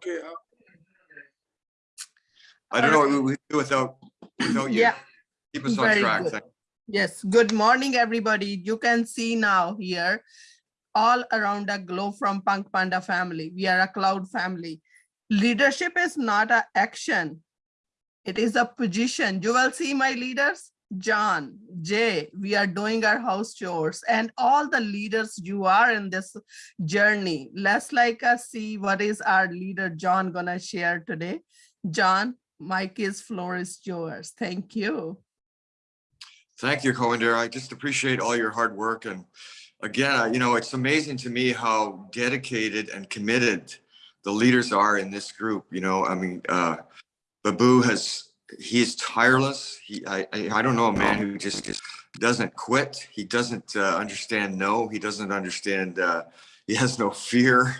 Okay, uh, I don't know what we do without, without you. Yeah, Keep us on very track. good. Yes. Good morning, everybody. You can see now here all around the globe from Punk Panda family. We are a cloud family. Leadership is not an action. It is a position. You will see my leaders, John, Jay, we are doing our house chores and all the leaders you are in this journey. Let's like us see what is our leader John gonna share today. John, mic is floor is yours. Thank you. Thank you, Coinder. I just appreciate all your hard work. And again, you know, it's amazing to me how dedicated and committed the leaders are in this group. You know, I mean, uh, Babu has, he is tireless. He, I, I, don't know a man who just, just doesn't quit. He doesn't uh, understand no. He doesn't understand, uh, he has no fear.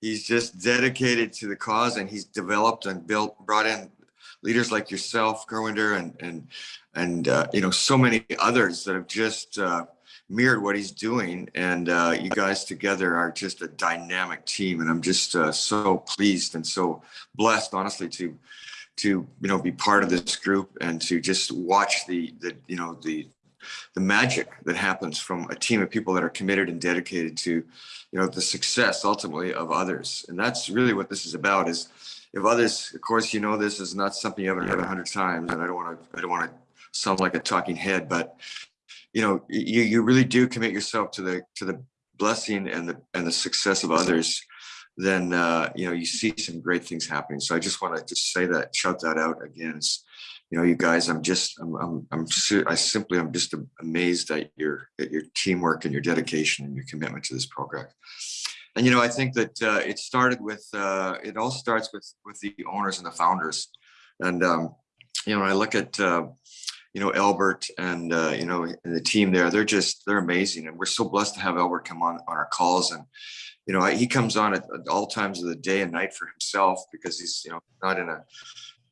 He's just dedicated to the cause and he's developed and built, brought in leaders like yourself, Gurvinder, and, and, and, uh, you know, so many others that have just, uh, mirrored what he's doing. And, uh, you guys together are just a dynamic team. And I'm just, uh, so pleased and so blessed, honestly, to, to, you know, be part of this group and to just watch the, the, you know, the, the magic that happens from a team of people that are committed and dedicated to, you know, the success ultimately of others. And that's really what this is about is if others, of course, you know, this is not something you haven't heard a hundred times and I don't want to, I don't want to sound like a talking head, but you know, you, you really do commit yourself to the, to the blessing and the, and the success of others, then, uh, you know, you see some great things happening. So I just want to just say that, shout that out again. It's, you know, you guys, I'm just, I'm, I'm, I'm, I simply, I'm just amazed at your, at your teamwork and your dedication and your commitment to this program. And, you know, I think that uh, it started with, uh, it all starts with, with the owners and the founders. And, um, you know, I look at, uh, you know, Albert and, uh, you know, and the team there, they're just, they're amazing. And we're so blessed to have Albert come on, on our calls. And, you know, he comes on at at all times of the day and night for himself because he's, you know, not in a,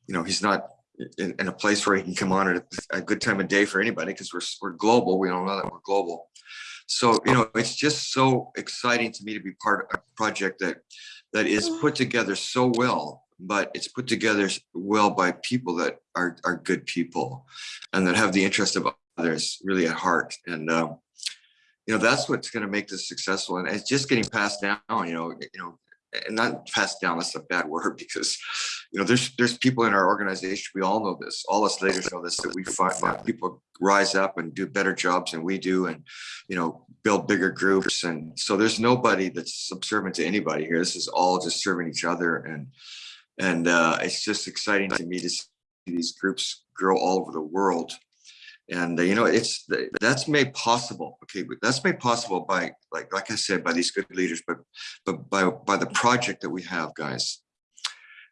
you know, he's not in, in a place where he can come on at a, a good time of day for anybody because we're, we're global. We don't know that we're global. So, you know, it's just so exciting to me to be part of a project that that is put together so well, but it's put together well by people that are are good people and that have the interest of others really at heart. And um, you know, that's what's going to make this successful. And it's just getting passed down, you know, you know, and not passed down, that's a bad word because, you know, there's there's people in our organization, we all know this, all us leaders know this, that we find that people rise up and do better jobs than we do and, you know, build bigger groups. And so there's nobody that's subservient to anybody here. This is all just serving each other. And, and uh, it's just exciting to me to see these groups grow all over the world. And uh, you know, it's that's made possible. Okay, that's made possible by like like I said, by these good leaders, but but by by the project that we have, guys.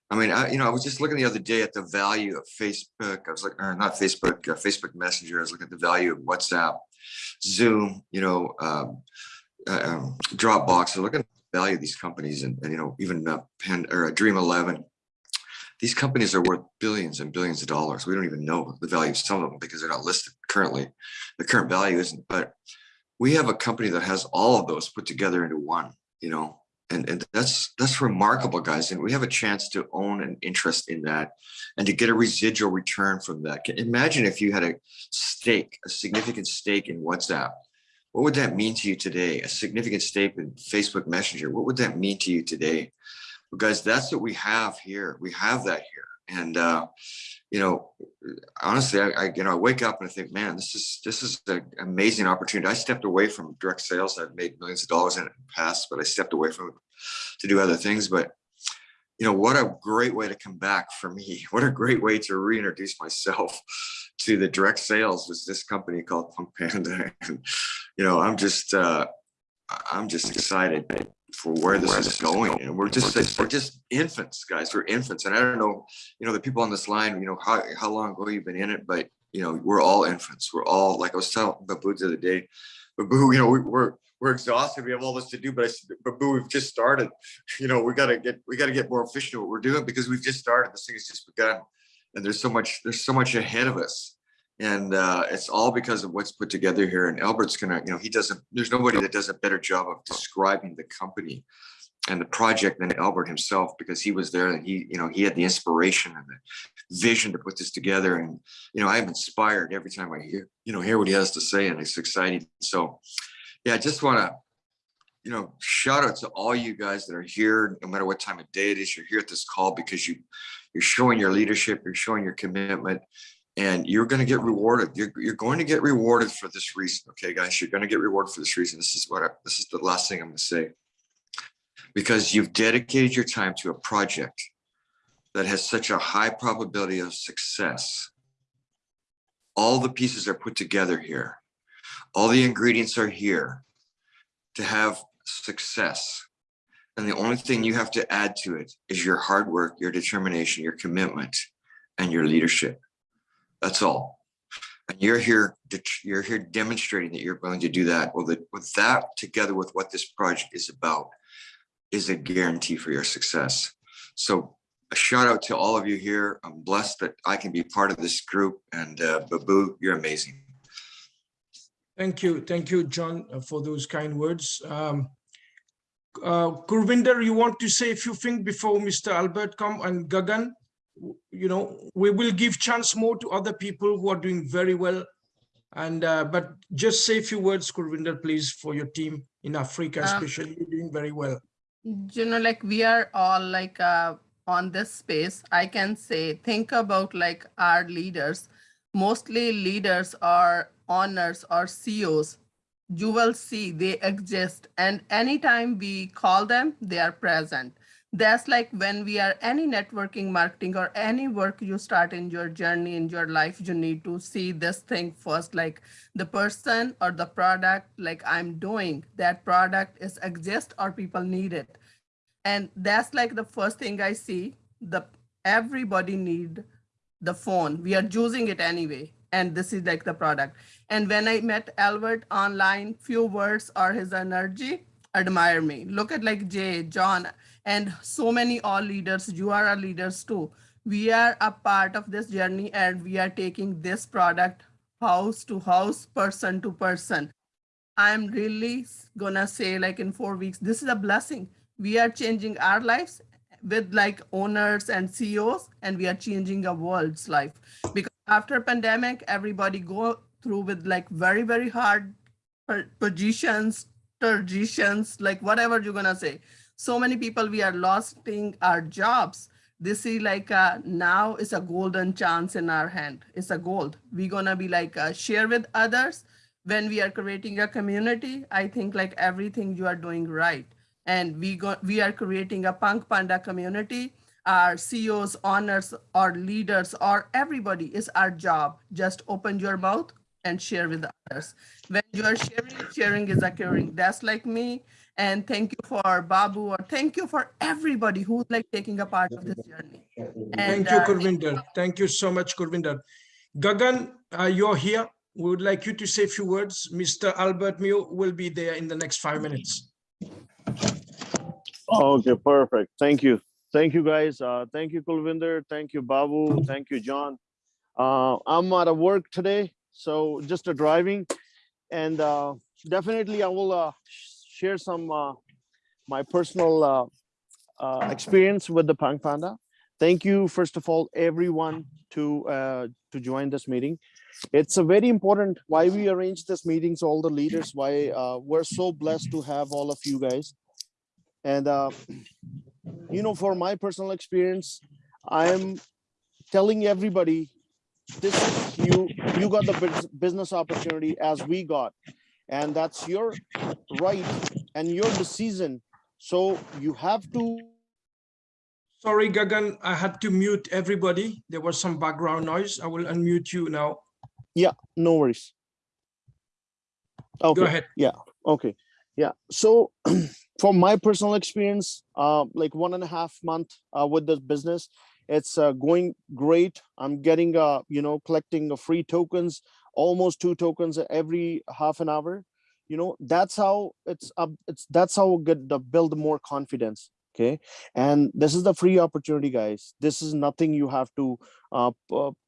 I mean, I, you know, I was just looking the other day at the value of Facebook. I was like, or not Facebook, uh, Facebook Messenger. I was looking at the value of WhatsApp, Zoom, you know, um, uh, um, Dropbox. I look at the value of these companies, and, and you know, even uh, Pen or uh, Dream Eleven. These companies are worth billions and billions of dollars. We don't even know the value of some of them because they're not listed currently. The current value isn't, but we have a company that has all of those put together into one, you know, and, and that's that's remarkable, guys. And we have a chance to own an interest in that and to get a residual return from that. Imagine if you had a stake, a significant stake in WhatsApp. What would that mean to you today? A significant stake in Facebook Messenger. What would that mean to you today? Guys, that's what we have here. We have that here. And, uh, you know, honestly, I, I, you know, I wake up and I think, man, this is, this is an amazing opportunity. I stepped away from direct sales. I've made millions of dollars in it in the past, but I stepped away from it to do other things. But, you know, what a great way to come back for me. What a great way to reintroduce myself to the direct sales was this company called Punk Panda. And, you know, I'm just, uh, I'm just excited for where this is going. And we're just, we're just infants, guys. We're infants. And I don't know, you know, the people on this line, you know, how, how long ago you've been in it, but you know, we're all infants. We're all, like I was telling Babu the other day, Babu, you know, we, we're, we're exhausted. We have all this to do, but I said, Babu, we've just started. You know, we gotta get, we gotta get more efficient at what we're doing because we've just started. This thing has just begun. And there's so much, there's so much ahead of us. And uh, it's all because of what's put together here. And Albert's gonna, you know, he doesn't, there's nobody that does a better job of describing the company and the project than Albert himself because he was there and he, you know, he had the inspiration and the vision to put this together. And, you know, I'm inspired every time I hear, you know, hear what he has to say and it's exciting. So, yeah, I just want to, you know, shout out to all you guys that are here, no matter what time of day it is, you're here at this call because you, you're showing your leadership, you're showing your commitment, and you're going to get rewarded. You're, you're going to get rewarded for this reason. Okay, guys, you're going to get rewarded for this reason. This is what I, this is the last thing I'm going to say because you've dedicated your time to a project that has such a high probability of success. All the pieces are put together here. All the ingredients are here to have success. And the only thing you have to add to it is your hard work, your determination, your commitment, and your leadership. That's all. And you're here, you're here demonstrating that you're going to do that. Well, with that together with what this project is about, is a guarantee for your success. So a shout out to all of you here. I'm blessed that I can be part of this group and uh, Babu, you're amazing. Thank you. Thank you, John, uh, for those kind words. Um, uh, Gurvinder, you want to say a few things before Mr. Albert come and Gagan? You know, we will give chance more to other people who are doing very well. And, uh, but just say a few words, Gurvinder, please, for your team in Africa, Um, especially. You're doing very well. you know like we are all like uh on this space. I can say think about like our leaders. Mostly leaders are owners or ceos you will see they exist. And anytime we call them they are present that's like when we are any networking marketing or any work you start in your journey in your life you need to see this thing first like the person or the product like i'm doing that product is exist or people need it. And that's like the first thing i see the everybody need the phone. We are using it anyway and this is like the product. And when i met albert online few words or his energy admire me. Look at like jay john and so many all leaders you are our leaders too. We are a part of this journey and we are taking this product house to house person to person. I'm really gonna say like in four weeks this is a blessing. We are changing our lives with like owners and ceos and we are changing a world's life. Because after pandemic everybody go through with like very very hard positions positions like whatever you're gonna say so many people we are losing our jobs. They see like uh, now is a golden chance in our hand. It's a gold. We're gonna be like uh, share with others. When we are creating a community i think like everything you are doing right. And we go we are creating a punk panda community. Our ceos owners or leaders or everybody is our job. Just open your mouth and share with others. When you are sharing sharing is occurring. That's like me and thank you for babu or thank you for everybody who's like taking a part of this journey and Thank you, uh, Gurvinder. Thank you so much, Gurvinder. Gagan, uh, you're here. We would like you to say a few words. Mr. Albert Mew will be there in the next five minutes. Okay, perfect. Thank you. Thank you, guys. Uh, thank you, Kulvinder. Thank you, Babu. Thank you, John. Uh, I'm out of work today, so just a driving, and uh, definitely I will uh, sh- share some uh, my personal uh, uh, experience with the Punk Panda. Thank you, first of all, everyone to uh, to join this meeting. It's a very important why we arrange this meetings, all the leaders, why uh, we're so blessed to have all of you guys. And uh, you know, for my personal experience, I'm telling everybody, this is you, you got the business opportunity as we got. And that's your right and your decision. So you have to Sorry, Gagan, I had to mute everybody. There was some background noise. I will unmute you now. Yeah, no worries. Go ahead. Yeah. Okay, yeah. So from my personal experience, uh, like one and a half month uh, with this business, it's uh, going great. I'm getting, uh, you know, collecting uh, free tokens, almost two tokens every half an hour. You know, that's how it's up. It's that's how we get the build more confidence. Okay, and this is the free opportunity, guys. This is nothing you have to uh,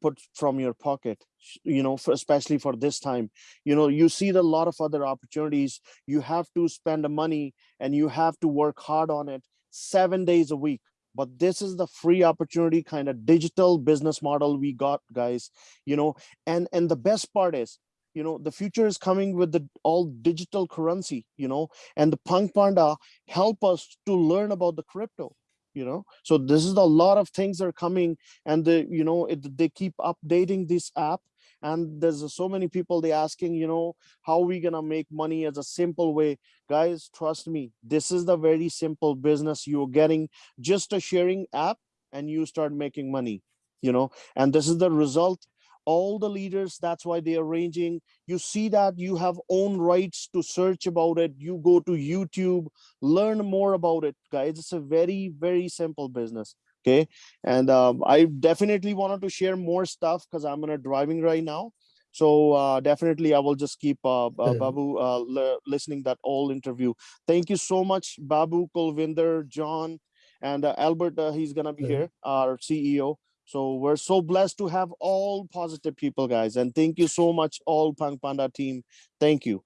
put from your pocket. you know, for, especially for this time. You know, you see the lot of other opportunities. You have to spend the money and you have to work hard on it seven days a week. But this is the free opportunity kind of digital business model we got, guys. You know, and and the best part is, you know, the future is coming with the all digital currency. You know, and the Punk Panda help us to learn about the crypto. You know, so this is a lot of things are coming and the you know it, they keep updating this app and there's so many people they asking you know how we gonna make money as a simple way. Guys trust me this is the very simple business. You're getting just a sharing app and you start making money you know and this is the result. All the leaders that's why they are arranging you see that you have own rights to search about it. You go to youtube learn more about it. Guys it's a very very simple business okay and um, i definitely wanted to share more stuff because i'm gonna driving right now so uh, definitely i will just keep uh, uh, Yeah. babu uh, listening that all interview thank you so much babu kulvinder john and uh, albert uh, he's gonna be Yeah. here our ceo so we're so blessed to have all positive people guys and thank you so much all punk panda team thank you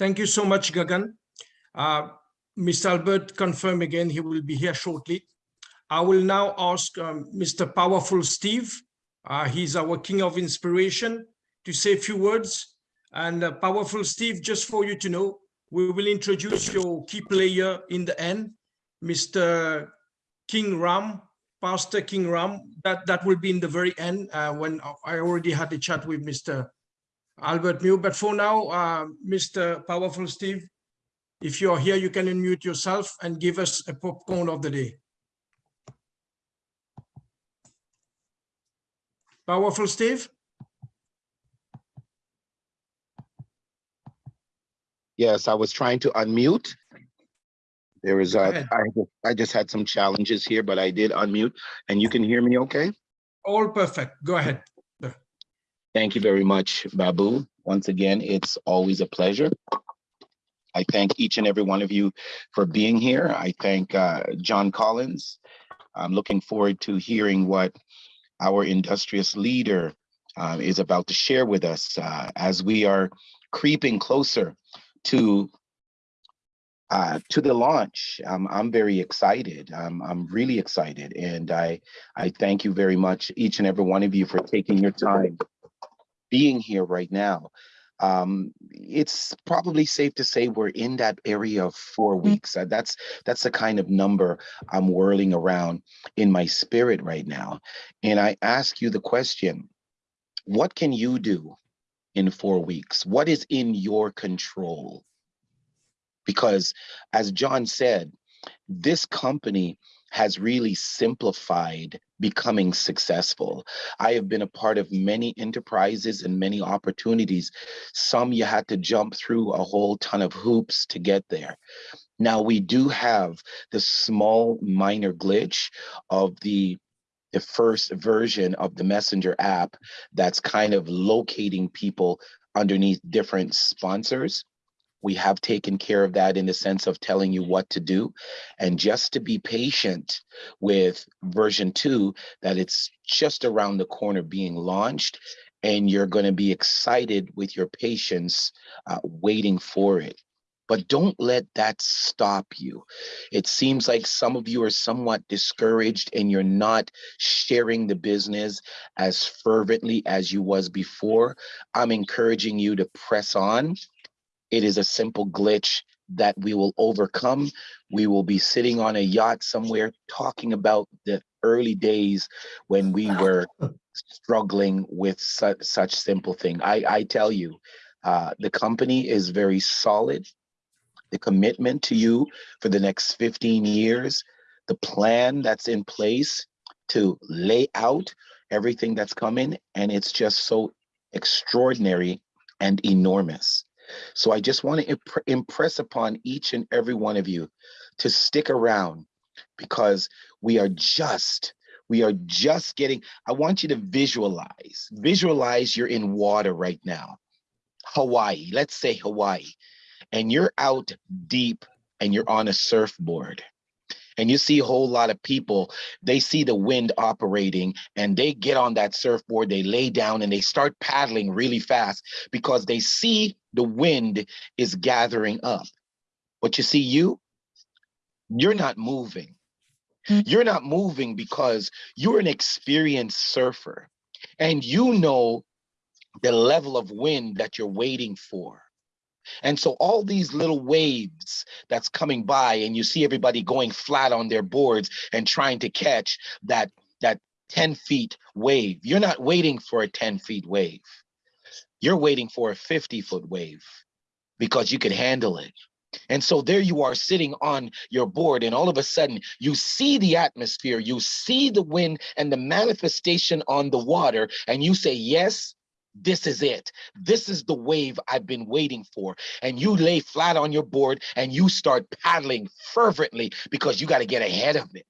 Thank you so much, Gagan. Uh, Mr. Albert confirm again, he will be here shortly. I will now ask um, Mr. Powerful Steve, uh, he's our king of inspiration, to say a few words. And uh, Powerful Steve, just for you to know, we will introduce your key player in the end, Mr. King Ram, Pastor King Ram. That, that will be in the very end uh, when I already had a chat with Mr. Albert Mew. But for now, uh, Mr. Powerful Steve, if you're here, you can unmute yourself and give us a popcorn of the day. Powerful Steve? Yes, I was trying to unmute. There is, uh, ahead. I, I just had some challenges here, but I did unmute and you can hear me okay? All perfect. Go ahead. Thank you very much, Babu. Once again, it's always a pleasure. I thank each and every one of you for being here. I thank uh, John Collins. I'm looking forward to hearing what our industrious leader uh, is about to share with us uh, as we are creeping closer to uh, to the launch. Um, I'm very excited. Um, I'm really excited, and I I thank you very much, each and every one of you, for taking your time being here right now. Um, it's probably safe to say we're in that area of four weeks. Uh, that's that's the kind of number I'm whirling around in my spirit right now. And I ask you the question, what can you do in four weeks? What is in your control? Because as John said, this company has really simplified becoming successful. I have been a part of many enterprises and many opportunities. Some you had to jump through a whole ton of hoops to get there. Now we do have the small minor glitch of the the first version of the messenger app that's kind of locating people underneath different sponsors we have taken care of that in the sense of telling you what to do and just to be patient with version 2 that it's just around the corner being launched and you're going to be excited with your patience uh, waiting for it but don't let that stop you. It seems like some of you are somewhat discouraged and you're not sharing the business as fervently as you was before. I'm encouraging you to press on it is a simple glitch that we will overcome. We will be sitting on a yacht somewhere talking about the early days when we were struggling with such, such simple thing. I, I tell you, uh, the company is very solid. The commitment to you for the next 15 years, the plan that's in place to lay out everything that's coming, and it's just so extraordinary and enormous. So I just want to imp- impress upon each and every one of you to stick around because we are just we are just getting I want you to visualize. Visualize you're in water right now. Hawaii, let's say Hawaii. And you're out deep and you're on a surfboard. And you see a whole lot of people, they see the wind operating and they get on that surfboard, they lay down and they start paddling really fast because they see the wind is gathering up. But you see, you, you're not moving. Mm. You're not moving because you're an experienced surfer and you know the level of wind that you're waiting for. And so all these little waves that's coming by and you see everybody going flat on their boards and trying to catch that that 10 feet wave. You're not waiting for a 10 feet wave. You're waiting for a 50 foot wave because you can handle it. And so there you are sitting on your board and all of a sudden you see the atmosphere, you see the wind and the manifestation on the water and you say, yes, this is it. This is the wave I've been waiting for. And you lay flat on your board and you start paddling fervently because you got to get ahead of it.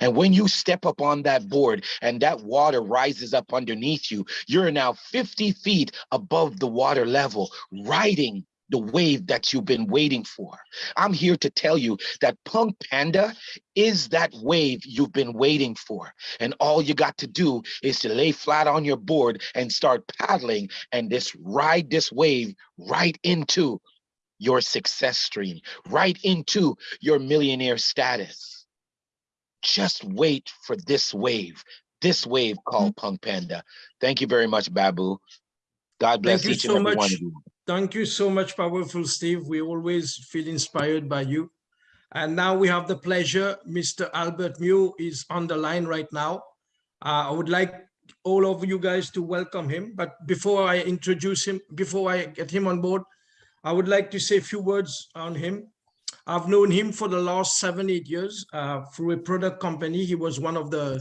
And when you step up on that board and that water rises up underneath you, you're now 50 feet above the water level, riding the wave that you've been waiting for. I'm here to tell you that Punk Panda is that wave you've been waiting for. And all you got to do is to lay flat on your board and start paddling and just ride this wave right into your success stream, right into your millionaire status. Just wait for this wave, this wave called mm-hmm. Punk Panda. Thank you very much, Babu. God bless you each and so every one of you. Thank you so much, Powerful Steve. We always feel inspired by you. And now we have the pleasure, Mr. Albert Mew is on the line right now. Uh, I would like all of you guys to welcome him. But before I introduce him, before I get him on board, I would like to say a few words on him. I've known him for the last seven, eight years uh, through a product company. He was one of the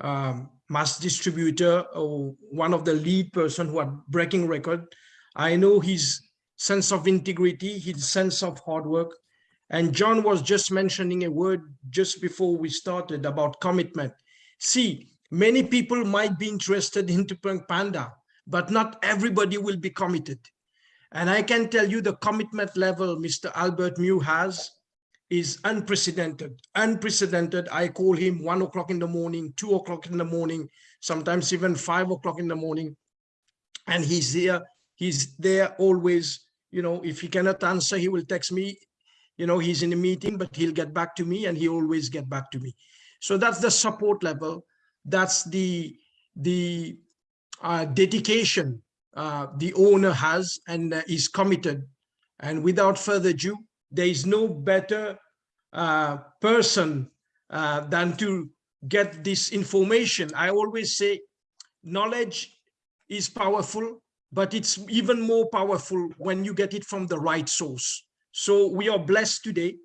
um, mass distributor or one of the lead person who had breaking record. I know his sense of integrity, his sense of hard work. And John was just mentioning a word just before we started about commitment. See, many people might be interested into Punk Panda, but not everybody will be committed. And I can tell you the commitment level Mr. Albert Mew has is unprecedented, unprecedented. I call him one o'clock in the morning, two o'clock in the morning, sometimes even five o'clock in the morning. And he's here, he's there always, you know, if he cannot answer, he will text me, you know, he's in a meeting, but he'll get back to me and he always get back to me. So that's the support level. That's the, the uh, dedication uh, the owner has and uh, is committed. And without further ado, there is no better uh, person uh, than to get this information. I always say knowledge is powerful, but it's even more powerful when you get it from the right source. So we are blessed today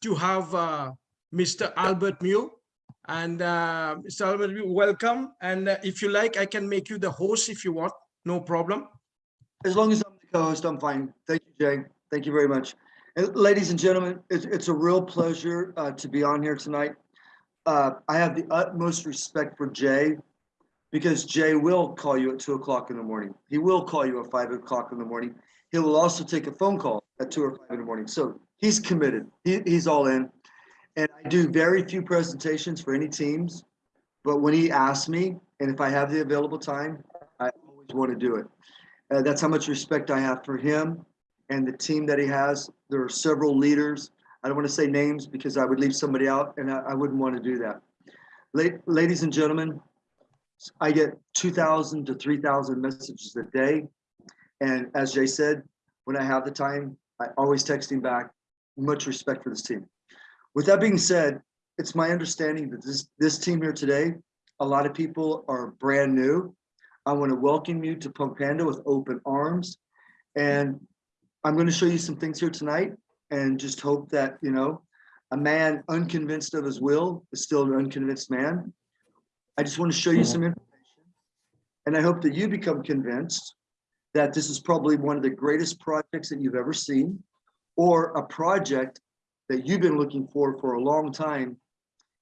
to have uh, Mr. Albert Mew. And uh, Mr. Albert Mew, welcome. And uh, if you like, I can make you the host if you want, no problem. As long as I'm the co-host, I'm fine. Thank you, Jay. Thank you very much. And ladies and gentlemen, it's, it's a real pleasure uh, to be on here tonight. Uh, I have the utmost respect for Jay because Jay will call you at two o'clock in the morning. He will call you at five o'clock in the morning. He will also take a phone call at two or five in the morning. So he's committed. He, he's all in. And I do very few presentations for any teams, but when he asks me, and if I have the available time, I always want to do it. Uh, that's how much respect I have for him and the team that he has. There are several leaders. I don't want to say names because I would leave somebody out and I, I wouldn't want to do that. La- ladies and gentlemen, I get 2,000 to 3,000 messages a day. And as Jay said, when I have the time, I always text him back. Much respect for this team. With that being said, it's my understanding that this, this team here today, a lot of people are brand new. I want to welcome you to Punk Panda with open arms. And I'm going to show you some things here tonight and just hope that, you know, a man unconvinced of his will is still an unconvinced man. I just want to show you some information. And I hope that you become convinced that this is probably one of the greatest projects that you've ever seen or a project that you've been looking for for a long time.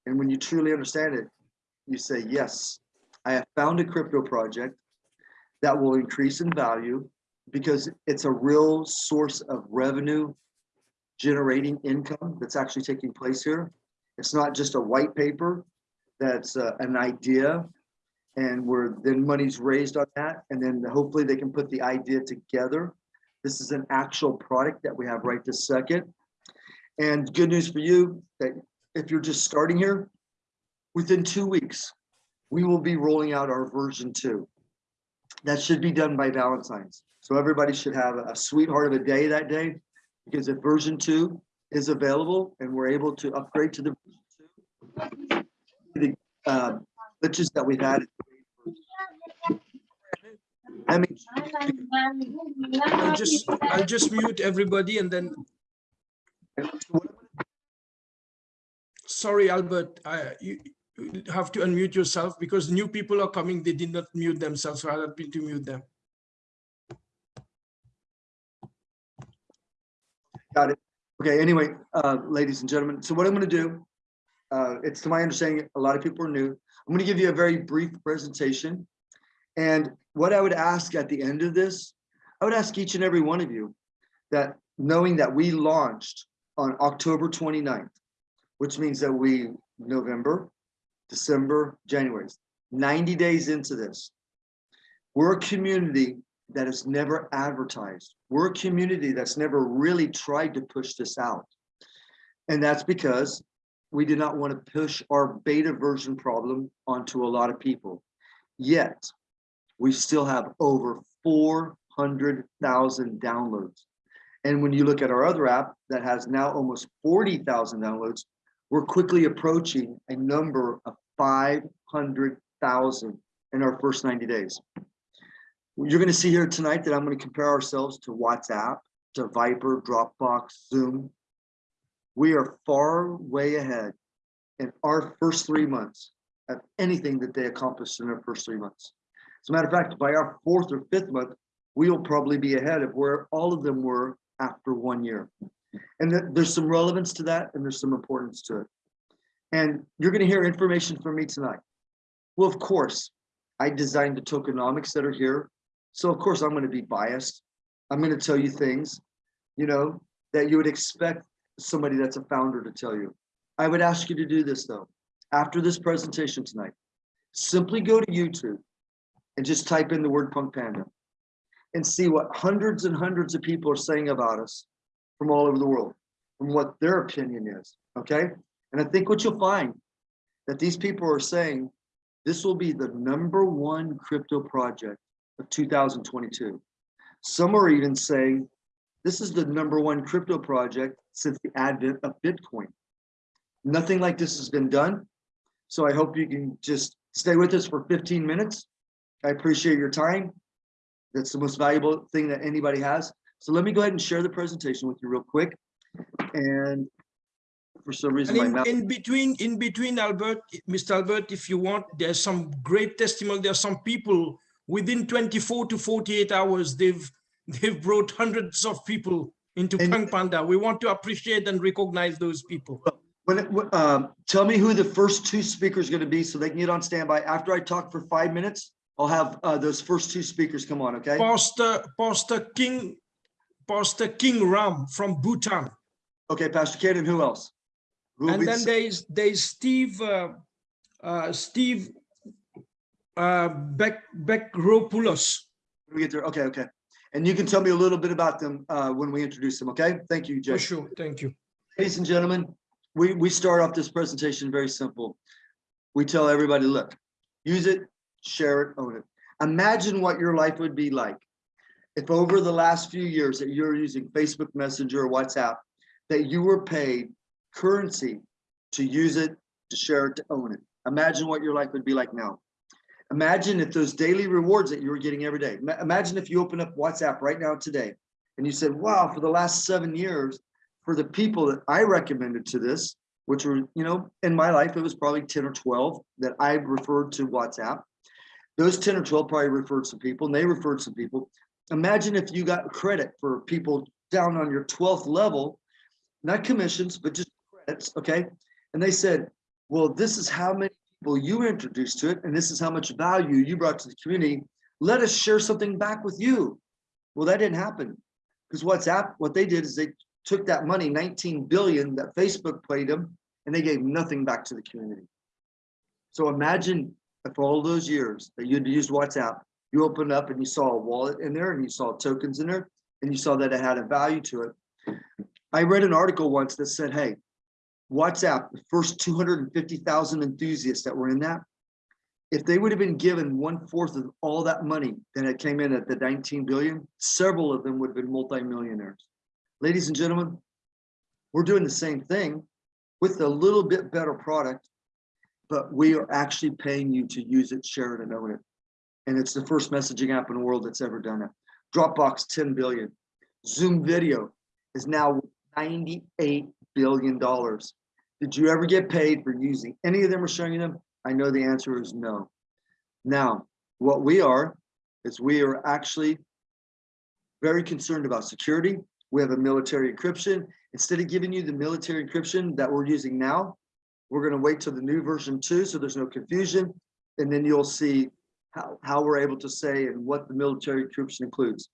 And when you truly understand it, you say, yes, I have found a crypto project that will increase in value because it's a real source of revenue generating income that's actually taking place here. It's not just a white paper that's uh, an idea and where then money's raised on that and then hopefully they can put the idea together. This is an actual product that we have right this second. And good news for you that if you're just starting here, within two weeks, we will be rolling out our version two. That should be done by Valentine's. So everybody should have a sweetheart of a day that day. Because if version two is available and we're able to upgrade to the uh, glitches that we've had. I mean, I'll just, I'll just mute everybody and then, sorry, Albert, I, you you have to unmute yourself because new people are coming, they did not mute themselves, so I'll have to mute them. Got it. Okay, anyway, uh, ladies and gentlemen, so what I'm gonna do, uh, it's to my understanding, a lot of people are new. I'm gonna give you a very brief presentation. And what I would ask at the end of this, I would ask each and every one of you that knowing that we launched on October 29th, which means that we, November, December, January, 90 days into this. We're a community that has never advertised. We're a community that's never really tried to push this out. And that's because we did not want to push our beta version problem onto a lot of people. Yet, we still have over 400,000 downloads. And when you look at our other app that has now almost 40,000 downloads, we're quickly approaching a number of 500,000 in our first 90 days. You're going to see here tonight that I'm going to compare ourselves to WhatsApp, to Viber, Dropbox, Zoom. We are far way ahead in our first three months of anything that they accomplished in their first three months. As a matter of fact, by our fourth or fifth month, we will probably be ahead of where all of them were after one year. And th- there's some relevance to that and there's some importance to it. And you're going to hear information from me tonight. Well, of course, I designed the tokenomics that are here. So of course, I'm going to be biased. I'm going to tell you things, you know, that you would expect somebody that's a founder to tell you. I would ask you to do this though. After this presentation tonight, simply go to YouTube and just type in the word Punk Panda and see what hundreds and hundreds of people are saying about us from all over the world, from what their opinion is, okay? And I think what you'll find that these people are saying, this will be the number one crypto project of 2022. Some are even saying, this is the number one crypto project since the advent of Bitcoin. Nothing like this has been done. So I hope you can just stay with us for 15 minutes. I appreciate your time. That's the most valuable thing that anybody has. So let me go ahead and share the presentation with you real quick. And for some reason, in, in between, in between Albert, Mr. Albert, if you want, there's some great testimony. There are some people within 24 to 48 hours, they've they've brought hundreds of people into And- Panda. We want to appreciate and recognize those people. when, it- um, tell me who the first two speakers going to be so they can get on standby. After I talk for five minutes, I'll have uh, those first two speakers come on, okay? Pastor Pastor King, Pastor King Ram from Bhutan. Okay, Pastor Kate, and who else? Who And then the- there is there is Steve uh, uh, Steve uh, Beck Beckropoulos. we get there? Okay, okay. And you can tell me a little bit about them uh, when we introduce them, okay? Thank you, Jay. For sure, thank you. Ladies and gentlemen, we, we start off this presentation very simple. We tell everybody, look, use it, share it, own it. Imagine what your life would be like if over the last few years that you're using Facebook Messenger or WhatsApp, that you were paid currency to use it, to share it, to own it. Imagine what your life would be like now. Imagine if those daily rewards that you were getting every day. Imagine if you open up WhatsApp right now today and you said, wow, for the last seven years, for the people that I recommended to this, which were, you know, in my life, it was probably 10 or 12 that I referred to WhatsApp. Those 10 or 12 probably referred some people and they referred some people. Imagine if you got credit for people down on your 12th level, not commissions, but just credits, okay? And they said, well, this is how many people you introduced to it, and this is how much value you brought to the community. Let us share something back with you. Well, that didn't happen because WhatsApp, what they did is they took that money, 19 billion that Facebook paid them, and they gave nothing back to the community. So imagine if all those years that you'd used WhatsApp, you opened up and you saw a wallet in there and you saw tokens in there and you saw that it had a value to it. I read an article once that said, hey, WhatsApp, the first 250,000 enthusiasts that were in that, if they would have been given one fourth of all that money that it came in at the 19 billion, several of them would have been multimillionaires. Ladies and gentlemen, we're doing the same thing with a little bit better product, but we are actually paying you to use it, share it, and own it. And it's the first messaging app in the world that's ever done it. Dropbox, 10 billion. Zoom video is now 98 billion dollars. Did you ever get paid for using any of them or showing them? I know the answer is no. Now, what we are, is we are actually very concerned about security. We have a military encryption. Instead of giving you the military encryption that we're using now, we're gonna wait till the new version two, so there's no confusion. And then you'll see how, how we're able to say and what the military encryption includes.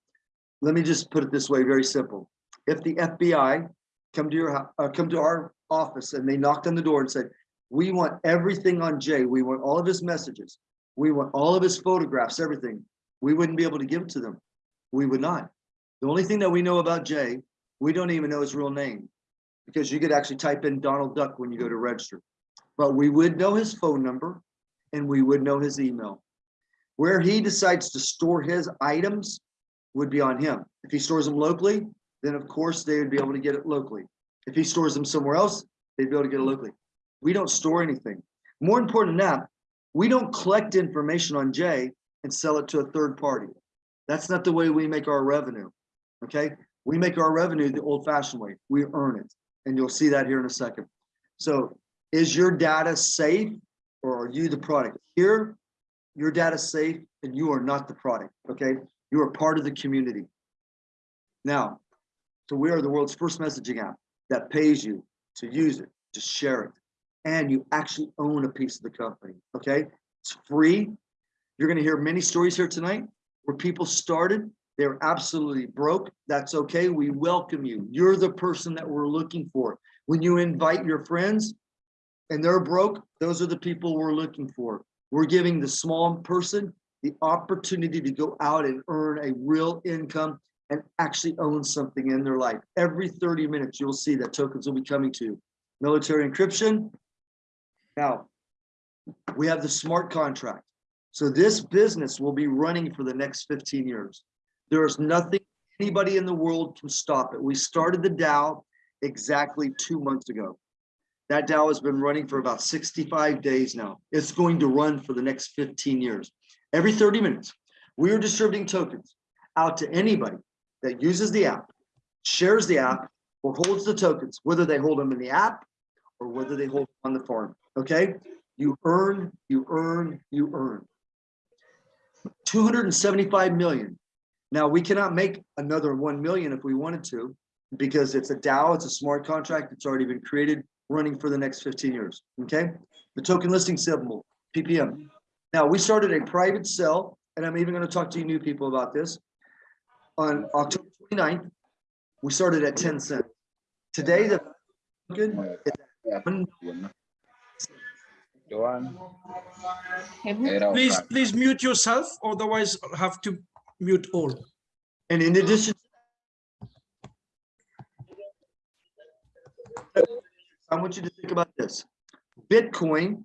Let me just put it this way, very simple. If the FBI come to your, uh, come to our office and they knocked on the door and said, we want everything on Jay. We want all of his messages. We want all of his photographs, everything. We wouldn't be able to give it to them. We would not. The only thing that we know about Jay, we don't even know his real name. Because you could actually type in Donald Duck when you go to register. But we would know his phone number and we would know his email. Where he decides to store his items would be on him. If he stores them locally, then of course they would be able to get it locally. If he stores them somewhere else, they'd be able to get it locally. We don't store anything. More important than that, we don't collect information on Jay and sell it to a third party. That's not the way we make our revenue. Okay, we make our revenue the old fashioned way. We earn it. And you'll see that here in a second. So is your data safe or are you the product? Here, your data is safe and you are not the product. Okay, you are part of the community. Now, so we are the world's first messaging app that pays you to use it, to share it, and you actually own a piece of the company, okay? It's free. You're gonna hear many stories here tonight where people started, they're absolutely broke. That's okay, we welcome you. You're the person that we're looking for. When you invite your friends and they're broke, those are the people we're looking for. We're giving the small person the opportunity to go out and earn a real income and actually own something in their life. Every 30 minutes, you'll see that tokens will be coming to you. Military encryption. Now, we have the smart contract. So this business will be running for the next 15 years. There is nothing anybody in the world can stop it. We started the DAO exactly two months ago. That DAO has been running for about 65 days now. It's going to run for the next 15 years. Every 30 minutes, we are distributing tokens out to anybody that uses the app, shares the app, or holds the tokens, whether they hold them in the app or whether they hold on the farm, okay? You earn, you earn, you earn. 275 million. Now, we cannot make another 1 million if we wanted to, because it's a DAO, it's a smart contract, it's already been created, running for the next 15 years, okay? The token listing symbol, PPM. Now, we started a private sale, and I'm even gonna talk to you new people about this. On October 29th, we started at 10 cents. Today, the token is at one Please, please mute yourself, otherwise I'll have to mute all. And in addition, I want you to think about this. Bitcoin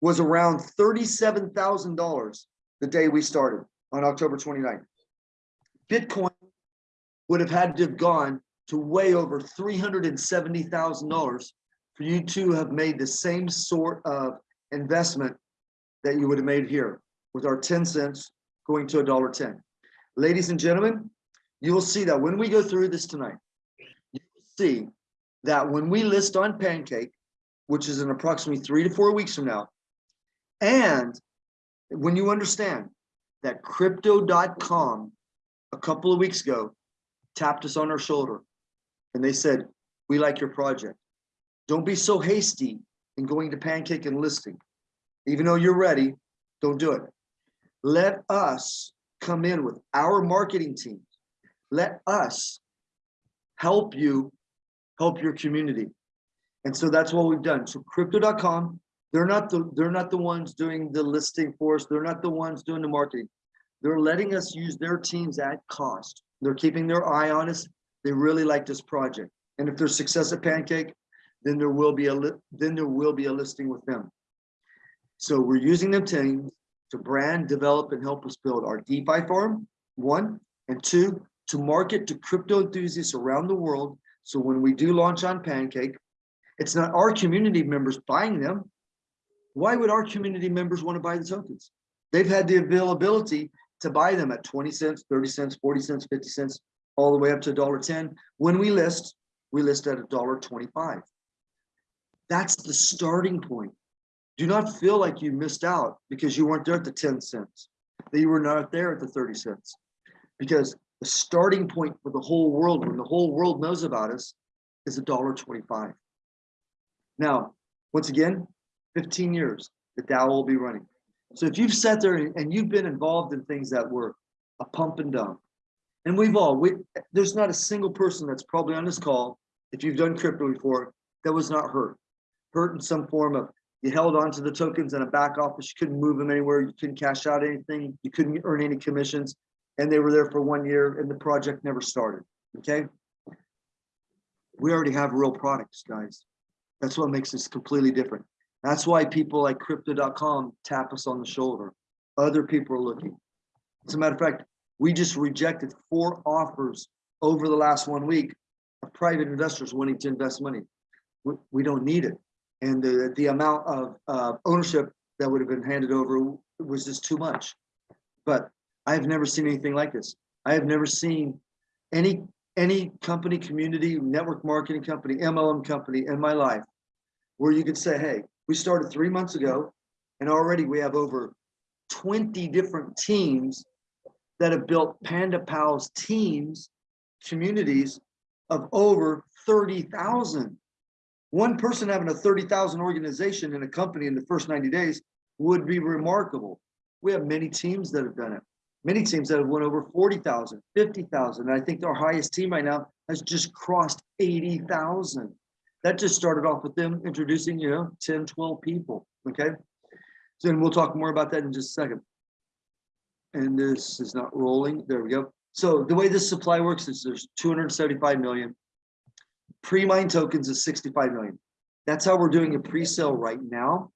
was around thirty-seven thousand dollars the day we started on October 29th. Bitcoin would have had to have gone to way over three hundred and seventy thousand dollars for you to have made the same sort of investment that you would have made here with our 10 cents going to a dollar 10. Ladies and gentlemen, you will see that when we go through this tonight, you will see that when we list on Pancake, which is in approximately three to four weeks from now, and when you understand that crypto.com a couple of weeks ago tapped us on our shoulder and they said, we like your project. Don't be so hasty in going to Pancake and listing. Even though you're ready, don't do it. Let us come in with our marketing team. Let us help you help your community. And so that's what we've done. So crypto.com, they're not the they're not the ones doing the listing for us. They're not the ones doing the marketing. They're letting us use their teams at cost. They're keeping their eye on us. They really like this project. And if there's success at Pancake, then there will be a then there will be a listing with them. So we're using them teams to brand, develop, and help us build our DeFi farm, one, and two, to market to crypto enthusiasts around the world. So when we do launch on Pancake, it's not our community members buying them. Why would our community members want to buy the tokens? They've had the availability to buy them at 20 cents, 30 cents, 40 cents, 50 cents, all the way up to $1.10. When we list, we list at $1.25. That's the starting point. Do not feel like you missed out because you weren't there at the 10 cents, that you were not there at the 30 cents. Because the starting point for the whole world, when the whole world knows about us, is $1.25. Now, once again, 15 years, the DAO will be running. So if you've sat there and you've been involved in things that were a pump and dump, and we've all, we, there's not a single person that's probably on this call, if you've done crypto before, that was not hurt. Hurt in some form of, you held on to the tokens in a back office, you couldn't move them anywhere, you couldn't cash out anything, you couldn't earn any commissions, and they were there for one year and the project never started, okay? We already have real products, guys. That's what makes us completely different. That's why people like crypto.com tap us on the shoulder. Other people are looking. As a matter of fact, we just rejected four offers over the last one week of private investors wanting to invest money. We, we don't need it. And the, the amount of uh, ownership that would have been handed over was just too much. But I've never seen anything like this. I have never seen any any company, community, network marketing company, MLM company in my life where you could say, hey, we started three months ago and already we have over 20 different teams that have built Panda Pals teams, communities of over 30,000. One person having a 30,000 organization in a company in the first 90 days would be remarkable. We have many teams that have done it. Many teams that have won over 40,000, 50,000. I think our highest team right now has just crossed 80,000. That just started off with them introducing, you know, 10, 12 people, okay? So then we'll talk more about that in just a second. And this is not rolling, there we go. So the way this supply works is there's 275 million. Pre-mine tokens is 65 million. That's how we're doing a pre-sale right now.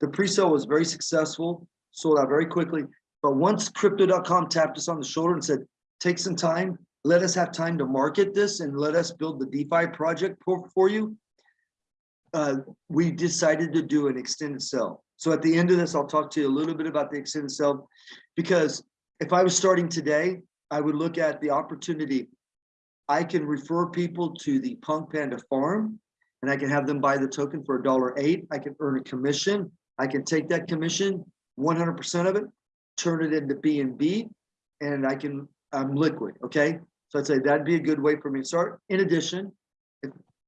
The pre-sale was very successful, sold out very quickly. But once crypto.com tapped us on the shoulder and said, take some time, let us have time to market this and let us build the DeFi project for, for you. Uh, we decided to do an extended sell. So at the end of this, I'll talk to you a little bit about the extended sell because if I was starting today, I would look at the opportunity. I can refer people to the Punk Panda farm and I can have them buy the token for a dollar eight. I can earn a commission. I can take that commission, 100% of it, turn it into BNB and I can, I'm liquid, okay? So I'd say that'd be a good way for me to start. In addition,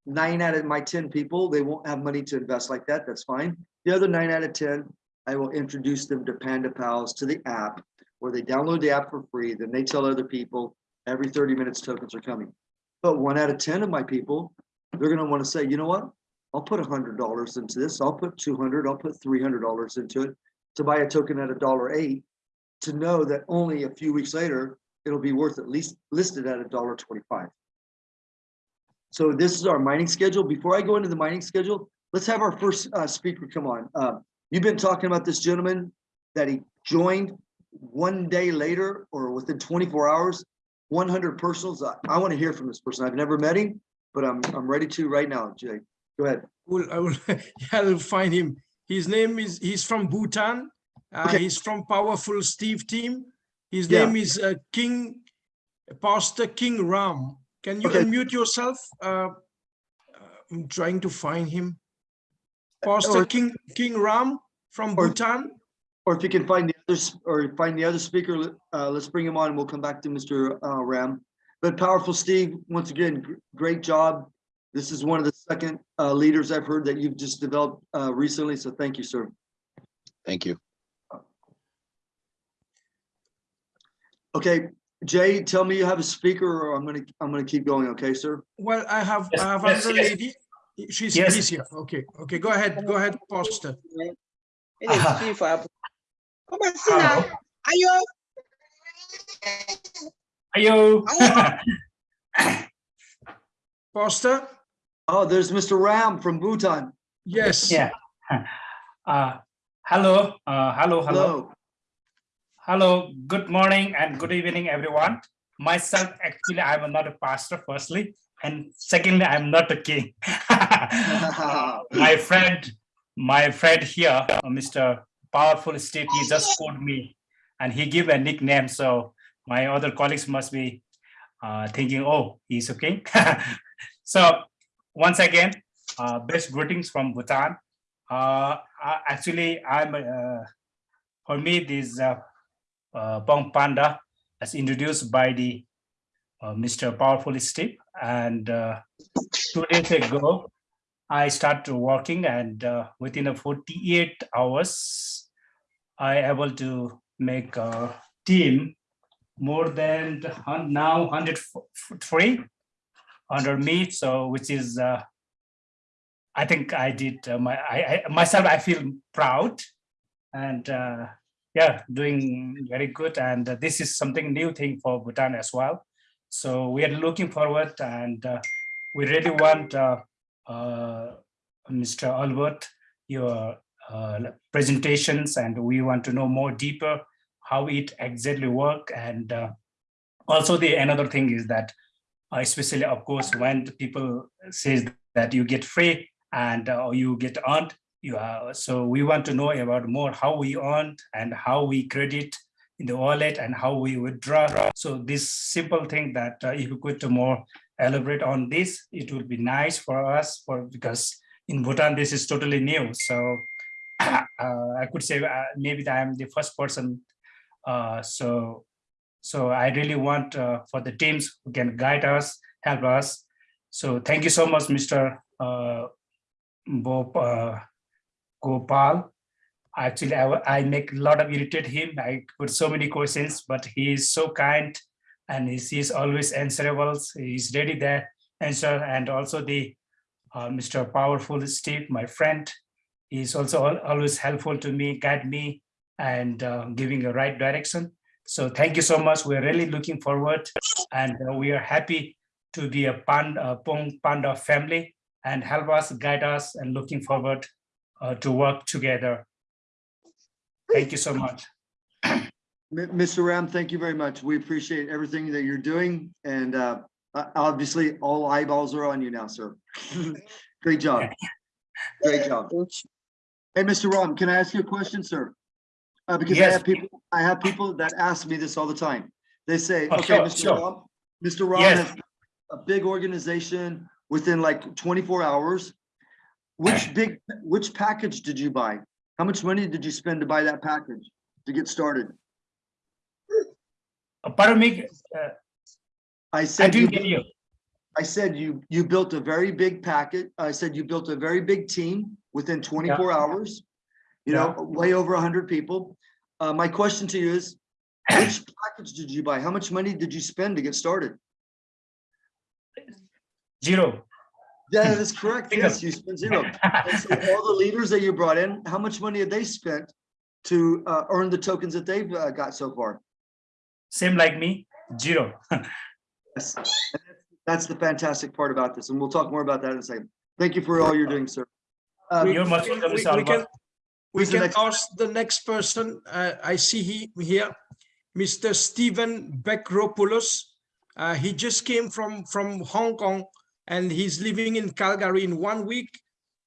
nine out of my 10 people, they won't have money to invest like that, that's fine. The other nine out of 10, I will introduce them to Panda Pals to the app where they download the app for free. Then they tell other people every 30 minutes tokens are coming. But one out of 10 of my people, they're gonna wanna say, you know what? I'll put a hundred dollars into this. I'll put 200, I'll put $300 into it to buy a token at a dollar eight to know that only a few weeks later, it'll be worth at least listed at a dollar twenty-five. So this is our mining schedule. Before I go into the mining schedule, let's have our first uh, speaker come on. Uh, You've been talking about this gentleman that he joined one day later or within twenty-four hours, one hundred personals. I, I want to hear from this person. I've never met him, but I'm, I'm ready to right now, Jay. Go ahead. Will I will I'll find him. His name is he's from Bhutan. Uh, Okay. He's from Powerful Steve team. His Yeah. name is uh, King Pastor King Ram. Can you Okay. unmute yourself? Uh, uh, I'm trying to find him. Pastor or- King King Ram from or- Bhutan. Or if you can find the others, or find the other speaker, uh, let's bring him on and we'll come back to Mr. uh, Ram. But powerful Steve, once again, gr- great job. This is one of the second uh, leaders I've heard that you've just developed uh, recently, so thank you, sir. Thank you. Okay, Jay, tell me you have a speaker or I'm gonna, I'm gonna keep going, okay, sir? Well, I have, Yes, I have yes, another yes. lady. She's, Yes. she's here. Okay, okay, go ahead, go ahead, Pastor. Ele é Ah. filho, Fábio. Como assim, né? Ayo. Pastor? Oh, there's Mr. Ram from Bhutan. Yes. yeah. Uh, hello, uh, hello, hello, Hello. Hello. Good morning and good evening, everyone. Myself, actually, I'm not a pastor, firstly, and secondly, I'm not a king. Uh, my friend, my friend here, uh, Mr. Powerful Steve, he just called me and he gave a nickname. So my other colleagues must be uh, thinking, oh, he's a king. so once again, uh, best greetings from Bhutan. Uh, I- actually, I'm uh, for me this uh, Pong Panda as introduced by the uh, Mr. Powerful Steve, and uh, two days ago, I started working, and uh, within a 48 hours, I able to make a team more than now 103 under me. So which is uh, I think I did my I, I myself I feel proud and yeah doing very good and uh, this is something new thing for Bhutan as well so we are looking forward and uh, we really want uh, uh, Mr. Albert your uh, presentations and we want to know more deeper how it exactly work and uh, also the another thing is that especially of course when people says that you get free and you get earned. You are, so we want to know about more how we earned and how we credit in the wallet and how we withdraw. So this simple thing that uh, if you could more elaborate on this, it would be nice for us for because in Bhutan this is totally new. So uh, I could say uh, maybe that I'm the first person. Uh, so so I really want uh, for the teams who can guide us, help us. So thank you so much, Mr. Uh, Bob Gopal. Actually, I, I make a lot of irritate him. I put so many questions, but he is so kind and he's, he's always answerable. He's ready there answer. And also the uh, Mr. Powerful Steve, my friend, is also al- always helpful to me, guide me, and uh, giving a right direction. So thank you so much. We're really looking forward, and uh, we are happy to be a Panda, Pong Panda family and help us, guide us, and looking forward uh, to work together. Thank you so much. Mr. Ram, thank you very much. We appreciate everything that you're doing and uh, obviously all eyeballs are on you now, sir. Great job. Great job. Hey, Mr. Ram, can I ask you a question, sir? Uh, because I have people, I have people that ask me this all the time. They say, Oh, okay, sure, Mr. sure. Ram, Mr. Ram Yes. has a big organization within like twenty-four hours. Which big, which package did you buy? How much money did you spend to buy that package to get started? Uh, Pardon me, uh, I I said, you didn't get you. I said you, you built a very big packet. I said you built a very big team within twenty-four hours. You know, way over hundred people. Uh, my question to you is, which package did you buy? How much money did you spend to get started? Zero. Yeah, that's correct. Yes, you spent zero. So all the leaders that you brought in, how much money have they spent to uh, earn the tokens that they've uh, got so far? Same like me, zero. Yes. That's- That's the fantastic part about this, and we'll talk more about that in a second. Thank you for all you're doing, sir. Uh, You're most welcome, We- we can- Albert. We Who's the next- ask the next person. Uh, I see he here, Mr. Stephen Bekropoulos. Uh, he just came from, from Hong Kong and he's living in Calgary in one week.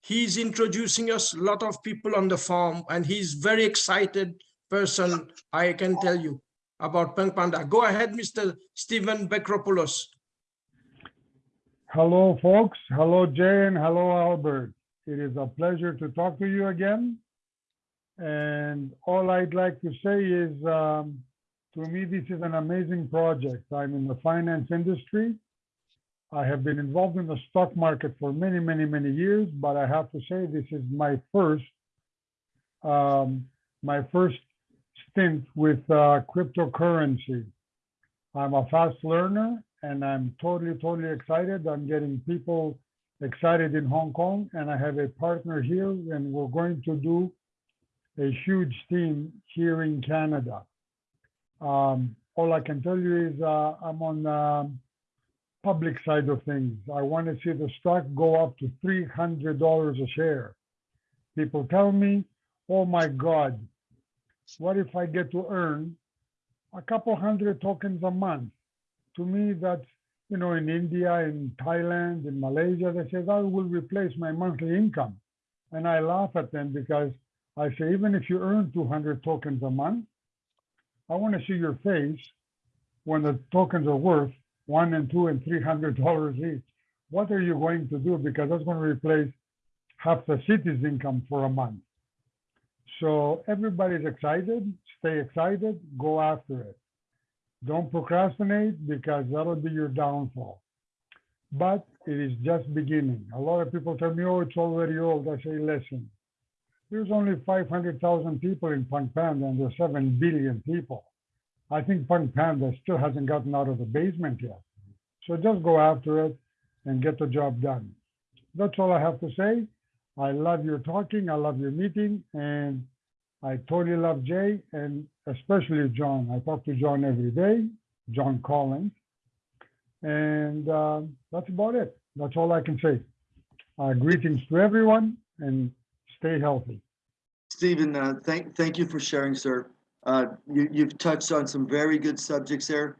He's introducing us a lot of people on the farm and he's very excited person, I can tell you about Peng Panda. Go ahead, Mr. Stephen Bekropoulos. Hello, folks. Hello, Jay, and hello, Albert. It is a pleasure to talk to you again. And all I'd like to say is, um, to me, this is an amazing project. I'm in the finance industry. I have been involved in the stock market for many, many, many years, but I have to say this is my first, um, my first stint with uh, cryptocurrency. I'm a fast learner and I'm totally, totally excited. I'm getting people excited in Hong Kong and I have a partner here and we're going to do a huge team here in Canada. Um, all I can tell you is uh, I'm on um, public side of things. I want to see the stock go up to $300 a share. People tell me, oh my God, what if I get to earn a couple hundred tokens a month? To me, that's, you know, in India, in Thailand, in Malaysia, they say that will replace my monthly income. And I laugh at them because I say, even if you earn 200 tokens a month, I want to see your face when the tokens are worth one and two and three hundred dollars each. What are you going to do? Because that's going to replace half the city's income for a month. So everybody's excited, stay excited, go after it. Don't procrastinate because that'll be your downfall. But it is just beginning. A lot of people tell me, oh, it's already old. I say, listen, there's only 500,000 people in Punk Panda and there's 7 billion people. I think Punk Panda still hasn't gotten out of the basement yet. So just go after it and get the job done. That's all I have to say. I love your talking. I love your meeting. And I totally love Jay and especially John. I talk to John every day, John Collins. And uh, that's about it. That's all I can say. Uh, greetings to everyone and stay healthy. Stephen, uh, thank, thank you for sharing, sir. Uh, you, you've touched on some very good subjects there.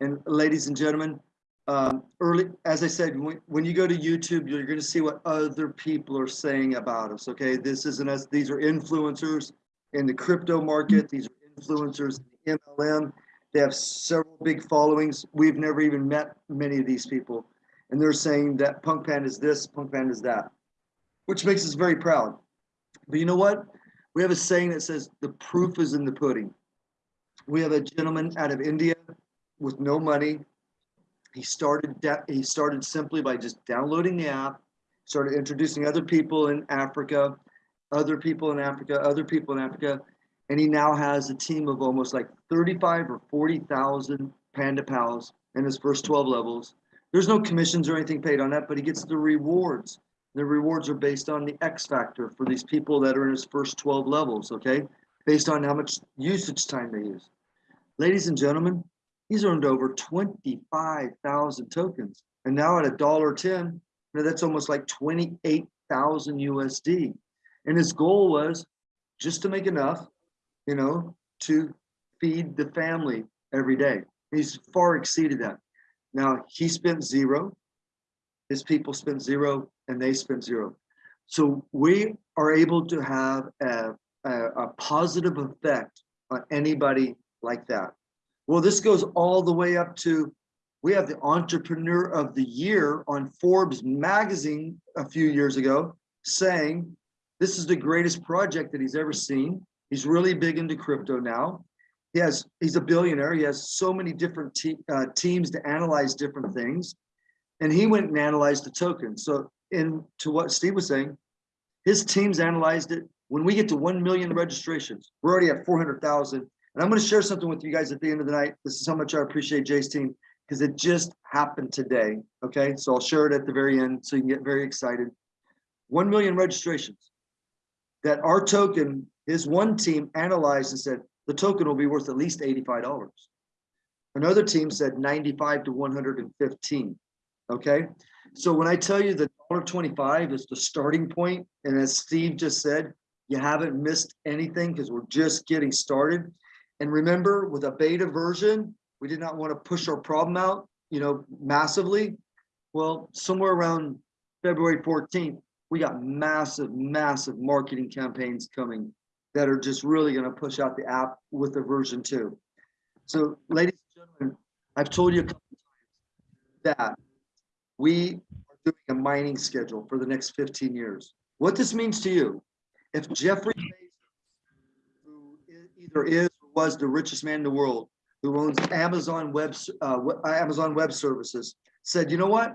And ladies and gentlemen, um, early, as I said, when, when you go to YouTube, you're going to see what other people are saying about us. Okay, this isn't us. These are influencers in the crypto market. These are influencers in the MLM. They have several big followings. We've never even met many of these people, and they're saying that Punk Panda is this, Punk Panda is that, which makes us very proud. But you know what? We have a saying that says the proof is in the pudding. We have a gentleman out of India with no money. He started he started simply by just downloading the app, started introducing other people in Africa, other people in Africa, other people in Africa, and he now has a team of almost like 35 or 40,000 Panda Pals in his first 12 levels. There's no commissions or anything paid on that, but he gets the rewards. The rewards are based on the X factor for these people that are in his first 12 levels, okay? Based on how much usage time they use. Ladies and gentlemen, he's earned over 25,000 tokens. And now at a dollar 10, you know, that's almost like 28,000 USD. And his goal was just to make enough, you know, to feed the family every day. He's far exceeded that. Now he spent zero, his people spend zero, and they spend zero. So we are able to have a, a, a positive effect on anybody like that. Well, this goes all the way up to, we have the Entrepreneur of the Year on Forbes magazine a few years ago saying this is the greatest project that he's ever seen. He's really big into crypto now. He has, he's a billionaire. He has so many different te uh, teams to analyze different things. And he went and analyzed the token. So in to what Steve was saying, his teams analyzed it. When we get to 1 million registrations, we're already at 400,000. And I'm going to share something with you guys at the end of the night. This is how much I appreciate Jay's team because it just happened today. Okay, so I'll share it at the very end so you can get very excited. 1 million registrations that our token, his one team analyzed and said the token will be worth at least $85. Another team said 95 to 115. Okay, so when I tell you that $1.25 is the starting point, and as Steve just said, you haven't missed anything because we're just getting started. And remember, with a beta version, we did not want to push our problem out, you know, massively. Well, somewhere around February 14th, we got massive, massive marketing campaigns coming that are just really going to push out the app with the version two. So, ladies and gentlemen, I've told you a couple times that we are doing a mining schedule for the next 15 years. What this means to you, if Jeffrey Bezos, who either is or was the richest man in the world, who owns Amazon Web, uh, Amazon Web Services, said, you know what?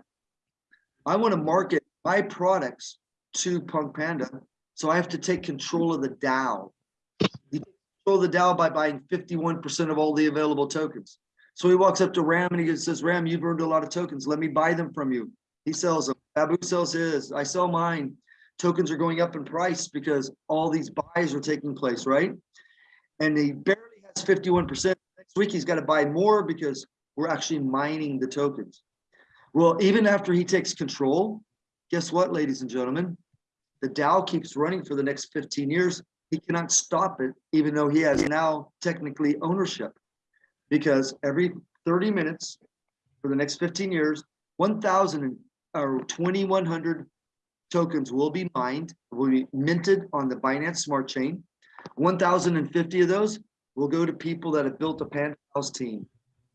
I want to market my products to Punk Panda, so I have to take control of the DAO. You control the DAO by buying 51% of all the available tokens. So he walks up to Ram and he says, Ram, you've earned a lot of tokens. Let me buy them from you. He sells them. Babu sells his. I sell mine. Tokens are going up in price because all these buys are taking place, right? And he barely has 51%. Next week, he's got to buy more because we're actually mining the tokens. Well, even after he takes control, guess what, ladies and gentlemen? The DAO keeps running for the next 15 years. He cannot stop it, even though he has now technically ownership. Because every 30 minutes for the next 15 years, 1,000 or 2,100 tokens will be mined, will be minted on the Binance Smart Chain. 1,050 of those will go to people that have built a Panda House team,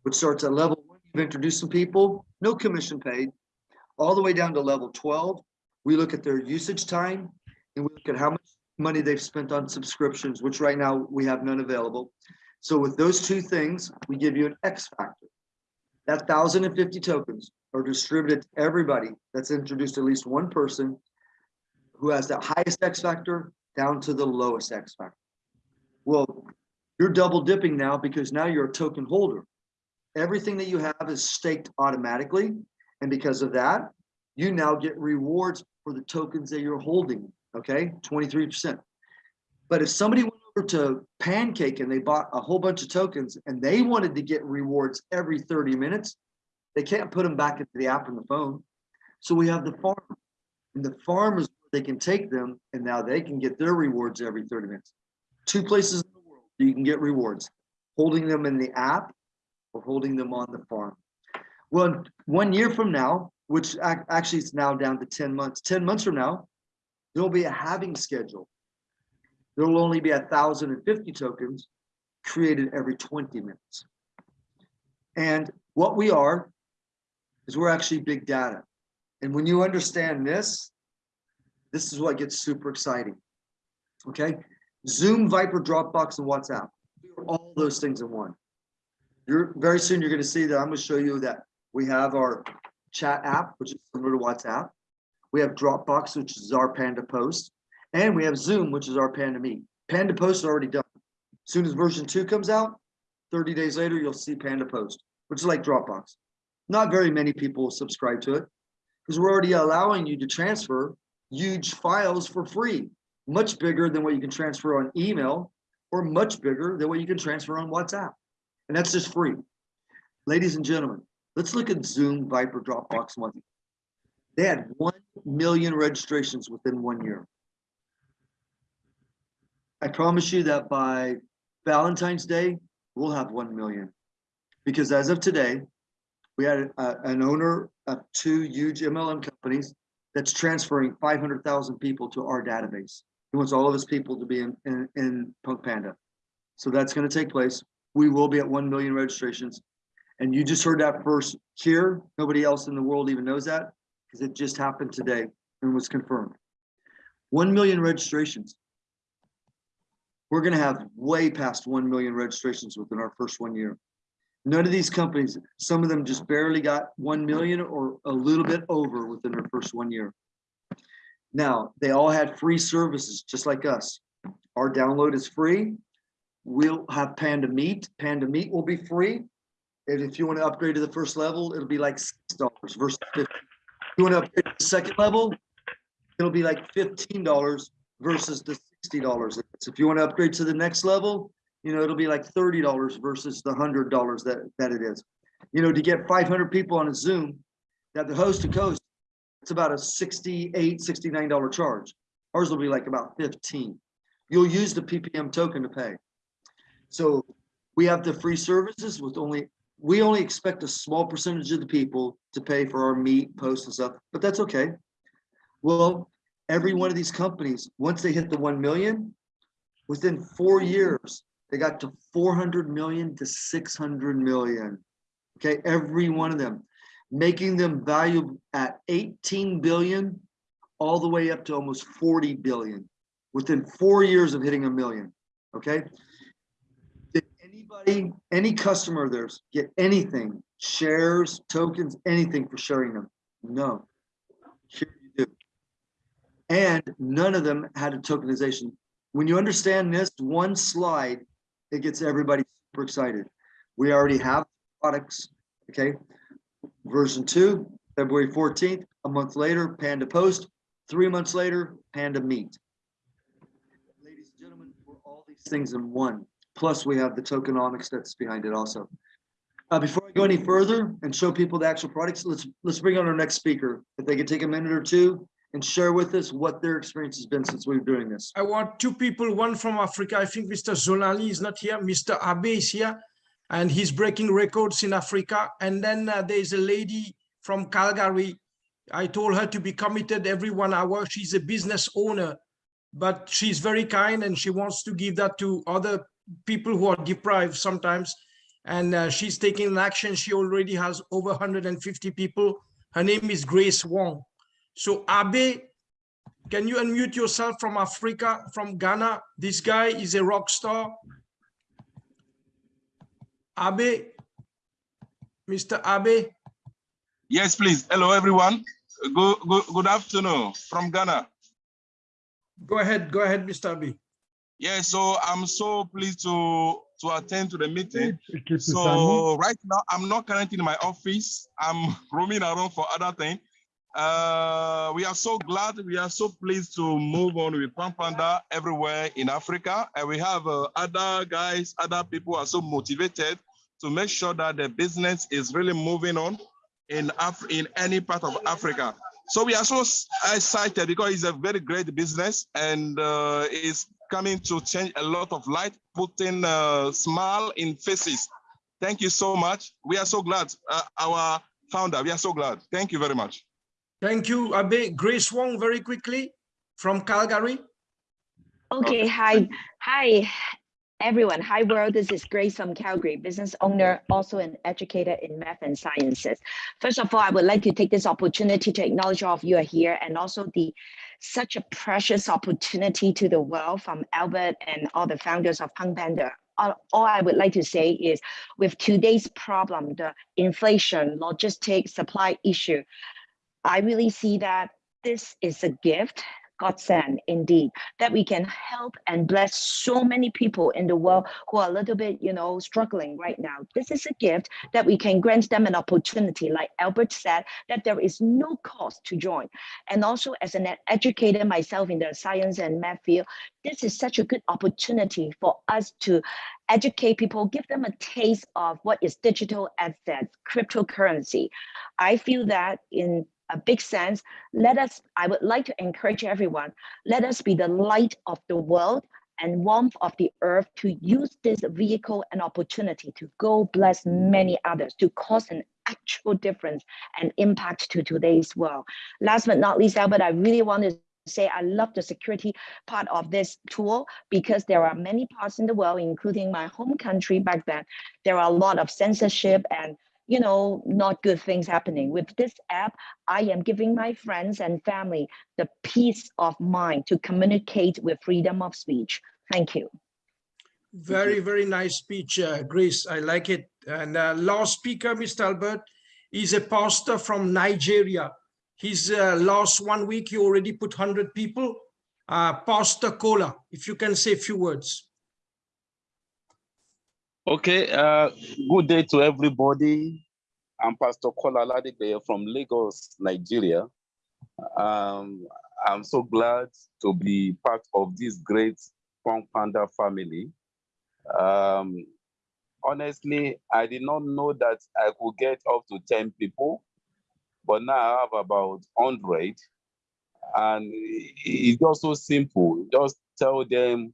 which starts at level one. You've introduced some people, no commission paid, all the way down to level 12. We look at their usage time and we look at how much money they've spent on subscriptions, which right now we have none available. So with those two things, we give you an X factor. That 1,050 tokens are distributed to everybody that's introduced at least one person who has the highest X factor down to the lowest X factor. Well, you're double dipping now because now you're a token holder. Everything that you have is staked automatically. And because of that, you now get rewards for the tokens that you're holding, okay? 23%. But if somebody to Pancake and they bought a whole bunch of tokens and they wanted to get rewards every 30 minutes, they can't put them back into the app on the phone. So we have the farm. And the farm is where they can take them and now they can get their rewards every 30 minutes. Two places in the world you can get rewards, holding them in the app or holding them on the farm. Well, one year from now, which actually it's now down to 10 months, 10 months from now, there'll be a halving schedule. There will only be a thousand and fifty tokens created every 20 minutes. And what we are is we're actually big data. And when you understand this, this is what gets super exciting. Okay, Zoom, Viber, Dropbox, and WhatsApp. All those things in one. You're very soon you're going to see that I'm going to show you that we have our chat app, which is similar to WhatsApp. We have Dropbox, which is our Panda Post, and we have Zoom, which is our Panda Meet. Panda Post is already done. As Soon as version two comes out, 30 days later, you'll see Panda Post, which is like Dropbox. Not very many people subscribe to it because we're already allowing you to transfer huge files for free, much bigger than what you can transfer on email or much bigger than what you can transfer on WhatsApp. And that's just free. Ladies and gentlemen, let's look at Zoom, Viber, Dropbox, one. They had 1 million registrations within one year. I promise you that by Valentine's Day, we'll have 1 million. Because as of today, we had a- an owner of two huge MLM companies that's transferring 500,000 people to our database. He wants all of his people to be in, in, in Punk Panda. So that's gonna take place. We will be at 1 million registrations. And you just heard that first here. Nobody else in the world even knows that because it just happened today and was confirmed. 1 million registrations. We're gonna have way past 1 million registrations within our first one year. None of these companies, some of them just barely got 1 million or a little bit over within their first one year. Now, they all had free services, just like us. Our download is free. We'll have Panda Meet. Panda Meet will be free. And if you want to upgrade to the first level, it'll be like six dollars versus 50. If you want to upgrade to the second level, it'll be like fifteen dollars versus the sixty dollars. If you want to upgrade to the next level, you know, it'll be like thirty dollars versus the hundred dollars that, that it is. You know, to get five hundred people on a Zoom, that the host to coast, it's about a $68, 69 dollar charge. Ours will be like about 15. You'll use the PPM token to pay. So we have the free services with only, we only expect a small percentage of the people to pay for our meet, post and stuff, but that's okay. Well, every one of these companies, once they hit the 1 million, within four years, they got to 400 million to 600 million. Okay, every one of them, making them valuable at 18 billion, all the way up to almost 40 billion within four years of hitting a million. Okay. Did anybody, any customer of theirs get anything, shares, tokens, anything for sharing them? No. And none of them had a tokenization. When you understand this one slide, it gets everybody super excited. We already have products, okay? Version two, February fourteenth, a month later, Panda Post, three months later, Panda Meet. Ladies and gentlemen, we're all these things in one, plus we have the tokenomics that's behind it also. Uh, before I go any further and show people the actual products, let's, let's bring on our next speaker. If they could take a minute or two and share with us what their experience has been since we've been doing this. I want two people, one from Africa. I think Mr. Zolali is not here. Mr. Abe is here, and he's breaking records in Africa. And then uh, there's a lady from Calgary. I told her to be committed every one hour. She's a business owner, but she's very kind and she wants to give that to other people who are deprived sometimes. And uh, she's taking action. She already has over 150 people. Her name is Grace Wong. So Abe, can you unmute yourself from Africa, from Ghana? This guy is a rock star. Abe, Mr. Abe, Yes, please. Hello, everyone. Good, good, good afternoon from Ghana. go ahead, go ahead, Mr. Abe. Yeah, so I'm so pleased to to attend to the meeting. Keep it silent. So right now, I'm not currently in my office. I'm roaming around for other things. Uh, we are so glad, we are so pleased to move on with Pan Panda everywhere in Africa. And we have uh, other guys, other people are so motivated to make sure that the business is really moving on in Af in any part of Africa. So we are so excited because it's a very great business and uh, it's coming to change a lot of light, putting a smile in faces. Thank you so much. We are so glad. Uh, our founder, we are so glad. Thank you very much. Thank you, Abe. Grace Wong, very quickly, from Calgary. Okay, hi, hi, everyone. Hi, world. This is Grace from Calgary, business owner, also an educator in math and sciences. First of all, I would like to take this opportunity to acknowledge all of you are here and also the such a precious opportunity to the world from Albert and all the founders of Punk Panda. All, all I would like to say is with today's problem, the inflation, logistics, supply issue, I really see that this is a gift godsend indeed that we can help and bless so many people in the world who are a little bit you know struggling right now. This is a gift that we can grant them an opportunity. Like albert said that there is no cost to join. And also as an ed- educator myself in the science and math field this is such a good opportunity for us to educate people give them a taste of what is digital assets cryptocurrency. I feel that in a big sense let us, I would like to encourage everyone, let us be the light of the world and warmth of the earth to use this vehicle and opportunity to go bless many others, to cause an actual difference and impact to today's world. Last but not least, Albert, I really want to say I love the security part of this tool because there are many parts in the world, including my home country back then, there are a lot of censorship and you know, not good things happening. With this app, I am giving my friends and family the peace of mind to communicate with freedom of speech. Thank you. Very, very nice speech, uh, Grace. I like it. And uh, last speaker, Mr. Albert, is a pastor from Nigeria. His uh, last one week, he already put 100 people. Uh, Pastor Kola, if you can say a few words. Okay, uh, good day to everybody. I'm Pastor Kola Ladigbe from Lagos, Nigeria. Um, I'm so glad to be part of this great Punk Panda family. Um, honestly, I did not know that I could get up to 10 people, but now I have about 100. And it's just so simple. Just tell them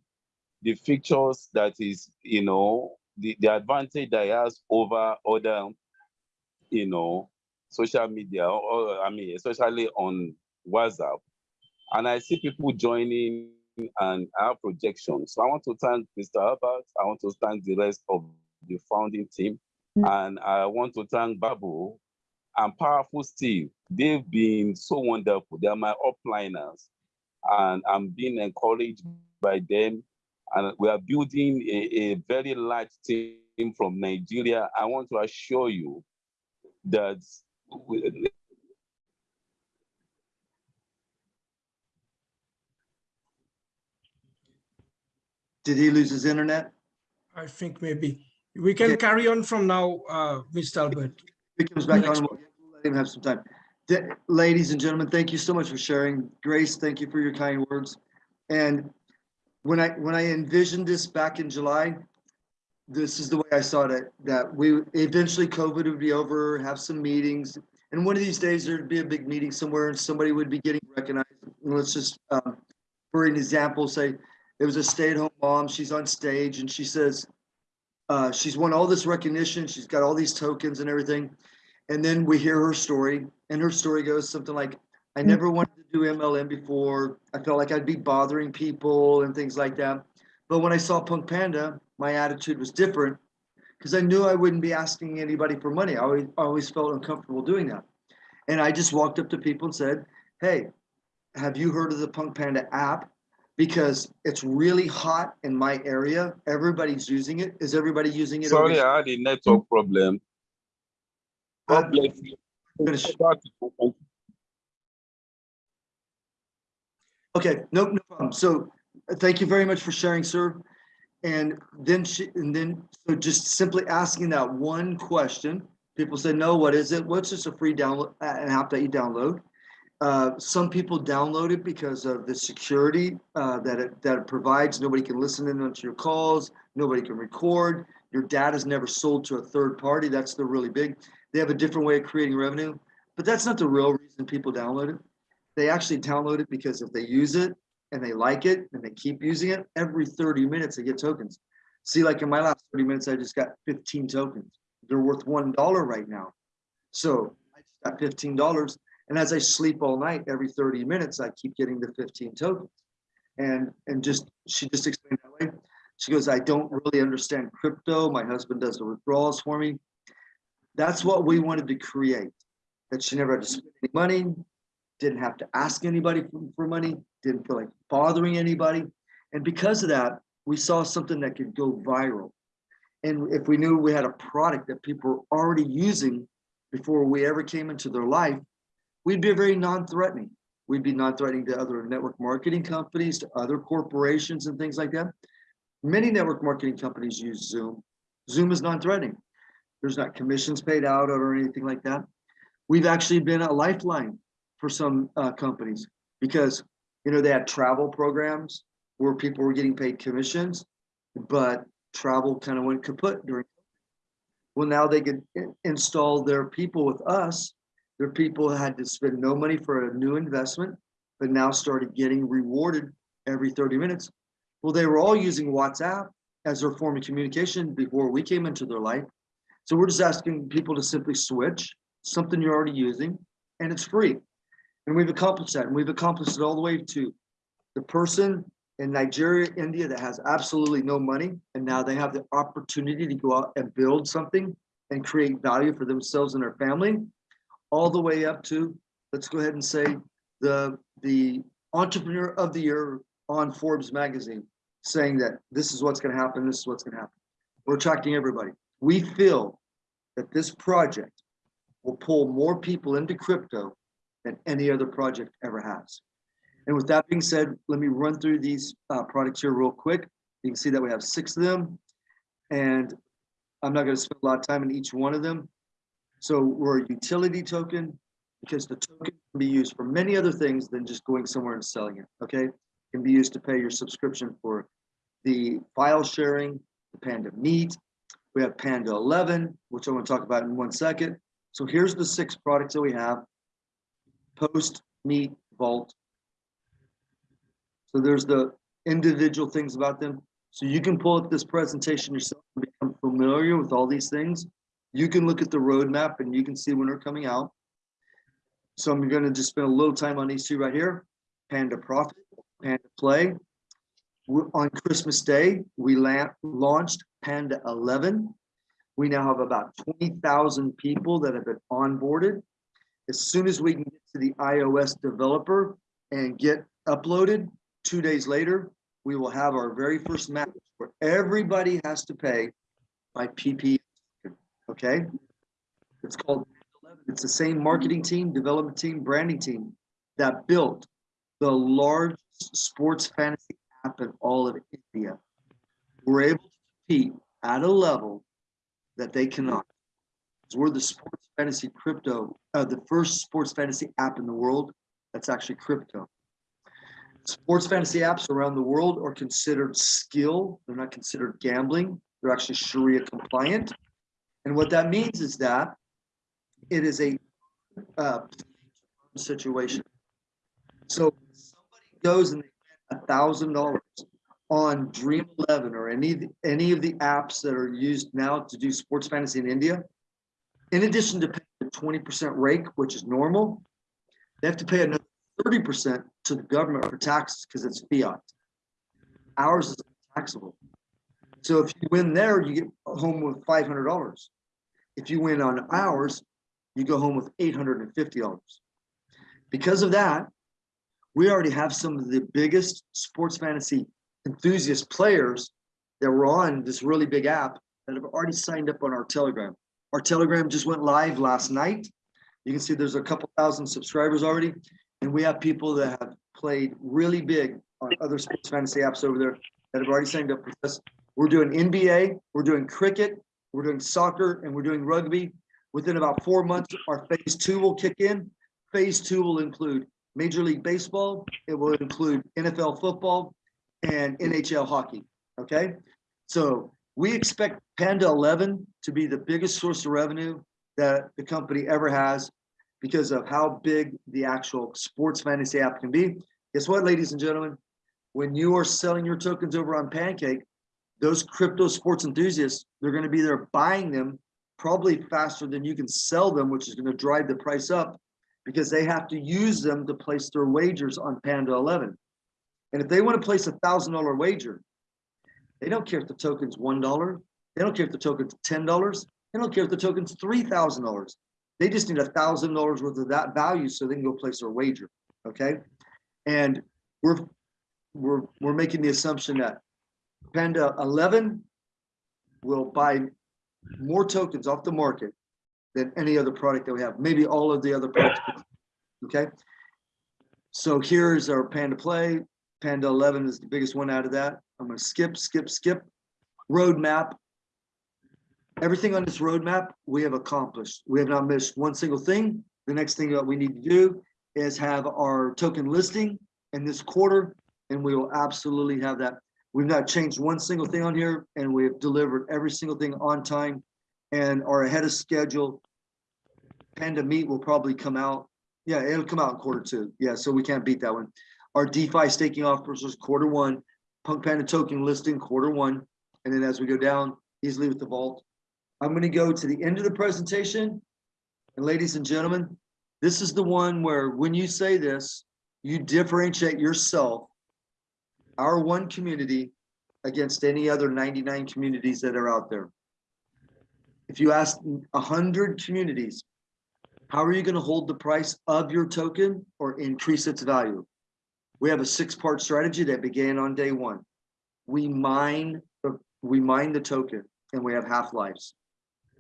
the features that is, you know, the, the advantage that has over other, you know, social media, or I mean, especially on WhatsApp. And I see people joining and our projections. So I want to thank Mr. Albert. I want to thank the rest of the founding team. Mm. And I want to thank Babu and Powerful Steve. They've been so wonderful. They're my upliners. And I'm being encouraged by them and we are building a, a very large team from Nigeria. I want to assure you that we- Did he lose his internet? I think maybe. We can Okay. carry on from now, uh, Mr. Albert. He comes back Next on, we'll let him have some time. Th- Ladies and gentlemen, thank you so much for sharing. Grace, thank you for your kind words. And when I, when I envisioned this back in July, this is the way I saw it, that we, eventually COVID would be over, have some meetings. And one of these days there'd be a big meeting somewhere and somebody would be getting recognized. And Let's just, um, for an example, say it was a stay-at-home mom, she's on stage and she says, uh, she's won all this recognition, she's got all these tokens and everything. And then we hear her story, and her story goes something like, I never wanted to do MLM before. I felt like I'd be bothering people and things like that. But when I saw Punk Panda, my attitude was different because I knew I wouldn't be asking anybody for money. I always, I always felt uncomfortable doing that. And I just walked up to people and said, Hey, have you heard of the Punk Panda app? Because it's really hot in my area. Everybody's using it. Is everybody using it? Sorry? I had a network problem. God bless you. Okay, no, no problem. So uh, thank you very much for sharing, sir. And then she, and then, so just simply asking that one question, people say, no, what is it? What's just a free download, an app that you download? Uh, some people download it because of the security uh, that it, that it provides. Nobody can listen in onto your calls. Nobody can record. Your data is never sold to a third party. That's the really big. They have a different way of creating revenue, but that's not the real reason people download it they actually download it because if they use it and they like it and they keep using it, every 30 minutes they get tokens. See, like in my last 30 minutes, I just got 15 tokens. They're worth $1 right now. So I just got $15. And as I sleep all night, every 30 minutes, I keep getting the 15 tokens. And, and just, she just explained that way. She goes, I don't really understand crypto. My husband does the withdrawals for me. That's what we wanted to create, that she never had to spend any money, didn't have to ask anybody for, for money, didn't feel like bothering anybody. And because of that, we saw something that could go viral. And if we knew we had a product that people were already using before we ever came into their life, we'd be very non-threatening. We'd be non-threatening to other network marketing companies, to other corporations and things like that. Many network marketing companies use Zoom. Zoom is non-threatening. There's not commissions paid out or anything like that. We've actually been a lifeline for some uh, companies because you know they had travel programs where people were getting paid commissions, but travel kind of went kaput during. Well, now they could install their people with us. Their people had to spend no money for a new investment, but now started getting rewarded every 30 minutes. Well, they were all using WhatsApp as their form of communication before we came into their life. So we're just asking people to simply switch something you're already using, and it's free. And we've accomplished that, and we've accomplished it all the way to the person in Nigeria, India that has absolutely no money, and now they have the opportunity to go out and build something and create value for themselves and their family, all the way up to, let's go ahead and say, the, the entrepreneur of the year on Forbes magazine, saying that this is what's gonna happen, this is what's gonna happen. We're attracting everybody. We feel that this project will pull more people into crypto than any other project ever has. And with that being said, let me run through these uh, products here real quick. You can see that we have six of them. And I'm not gonna spend a lot of time in each one of them. So we're a utility token because the token can be used for many other things than just going somewhere and selling it, okay? It Can be used to pay your subscription for the file sharing, the Panda Meet. We have Panda 11, which I'm gonna talk about in one second. So here's the six products that we have. Post, Meet, Vault. So there's the individual things about them. So you can pull up this presentation yourself and become familiar with all these things. You can look at the roadmap and you can see when they're coming out. So I'm gonna just spend a little time on these two right here. Panda Profit, Panda Play. On Christmas Day, we la- launched Panda 11. We now have about 20,000 people that have been onboarded. As soon as we can get to the iOS developer and get uploaded, two days later, we will have our very first match where everybody has to pay by PP. Okay? It's called, it's the same marketing team, development team, branding team that built the largest sports fantasy app in all of India. We're able to compete at a level that they cannot. We're the sports fantasy crypto, uh, the first sports fantasy app in the world that's actually crypto. Sports fantasy apps around the world are considered skill. They're not considered gambling. They're actually Sharia compliant. And what that means is that it is a uh, situation. So somebody goes and they thousand dollars on Dream Eleven or any any of the apps that are used now to do sports fantasy in India, in addition to paying the twenty percent rake, which is normal, they have to pay another thirty percent to the government for taxes because it's fiat. Ours is taxable. So if you win there, you get home with five hundred dollars. If you win on ours, you go home with eight hundred and fifty dollars. Because of that, we already have some of the biggest sports fantasy enthusiast players that were on this really big app that have already signed up on our Telegram. Our Telegram just went live last night. You can see there's a couple thousand subscribers already, and we have people that have played really big on other sports fantasy apps over there that have already signed up with us. We're doing NBA, we're doing cricket, we're doing soccer, and we're doing rugby. Within about four months, our phase two will kick in. Phase two will include Major League Baseball, it will include NFL football, and NHL hockey, okay? So we expect Panda 11 to be the biggest source of revenue that the company ever has because of how big the actual sports fantasy app can be. Guess what, ladies and gentlemen? When you are selling your tokens over on Pancake, those crypto sports enthusiasts, they're gonna be there buying them probably faster than you can sell them, which is gonna drive the price up because they have to use them to place their wagers on Panda 11. And if they want to place a thousand dollar wager, they don't care if the token's one dollar. They don't care if the token's ten dollars. They don't care if the token's three thousand dollars. They just need a thousand dollars worth of that value so they can go place their wager. Okay, and we're we're we're making the assumption that Panda 11 will buy more tokens off the market than any other product that we have. Maybe all of the other products. Okay. So here's our Panda Play. Panda 11 is the biggest one out of that. I'm gonna skip, skip, skip. Roadmap. Everything on this roadmap, we have accomplished. We have not missed one single thing. The next thing that we need to do is have our token listing in this quarter, and we will absolutely have that. We've not changed one single thing on here, and we have delivered every single thing on time and are ahead of schedule. Panda Meet will probably come out. Yeah, it'll come out in quarter two. Yeah, so we can't beat that one. Our DeFi staking offers was quarter one, Punk Panda token listing quarter one, and then as we go down easily with the vault. I'm gonna go to the end of the presentation. And ladies and gentlemen, this is the one where when you say this, you differentiate yourself, our one community against any other 99 communities that are out there. If you ask hundred communities, how are you gonna hold the price of your token or increase its value? We have a six-part strategy that began on day one. We mine, the we mine the token and we have half-lives.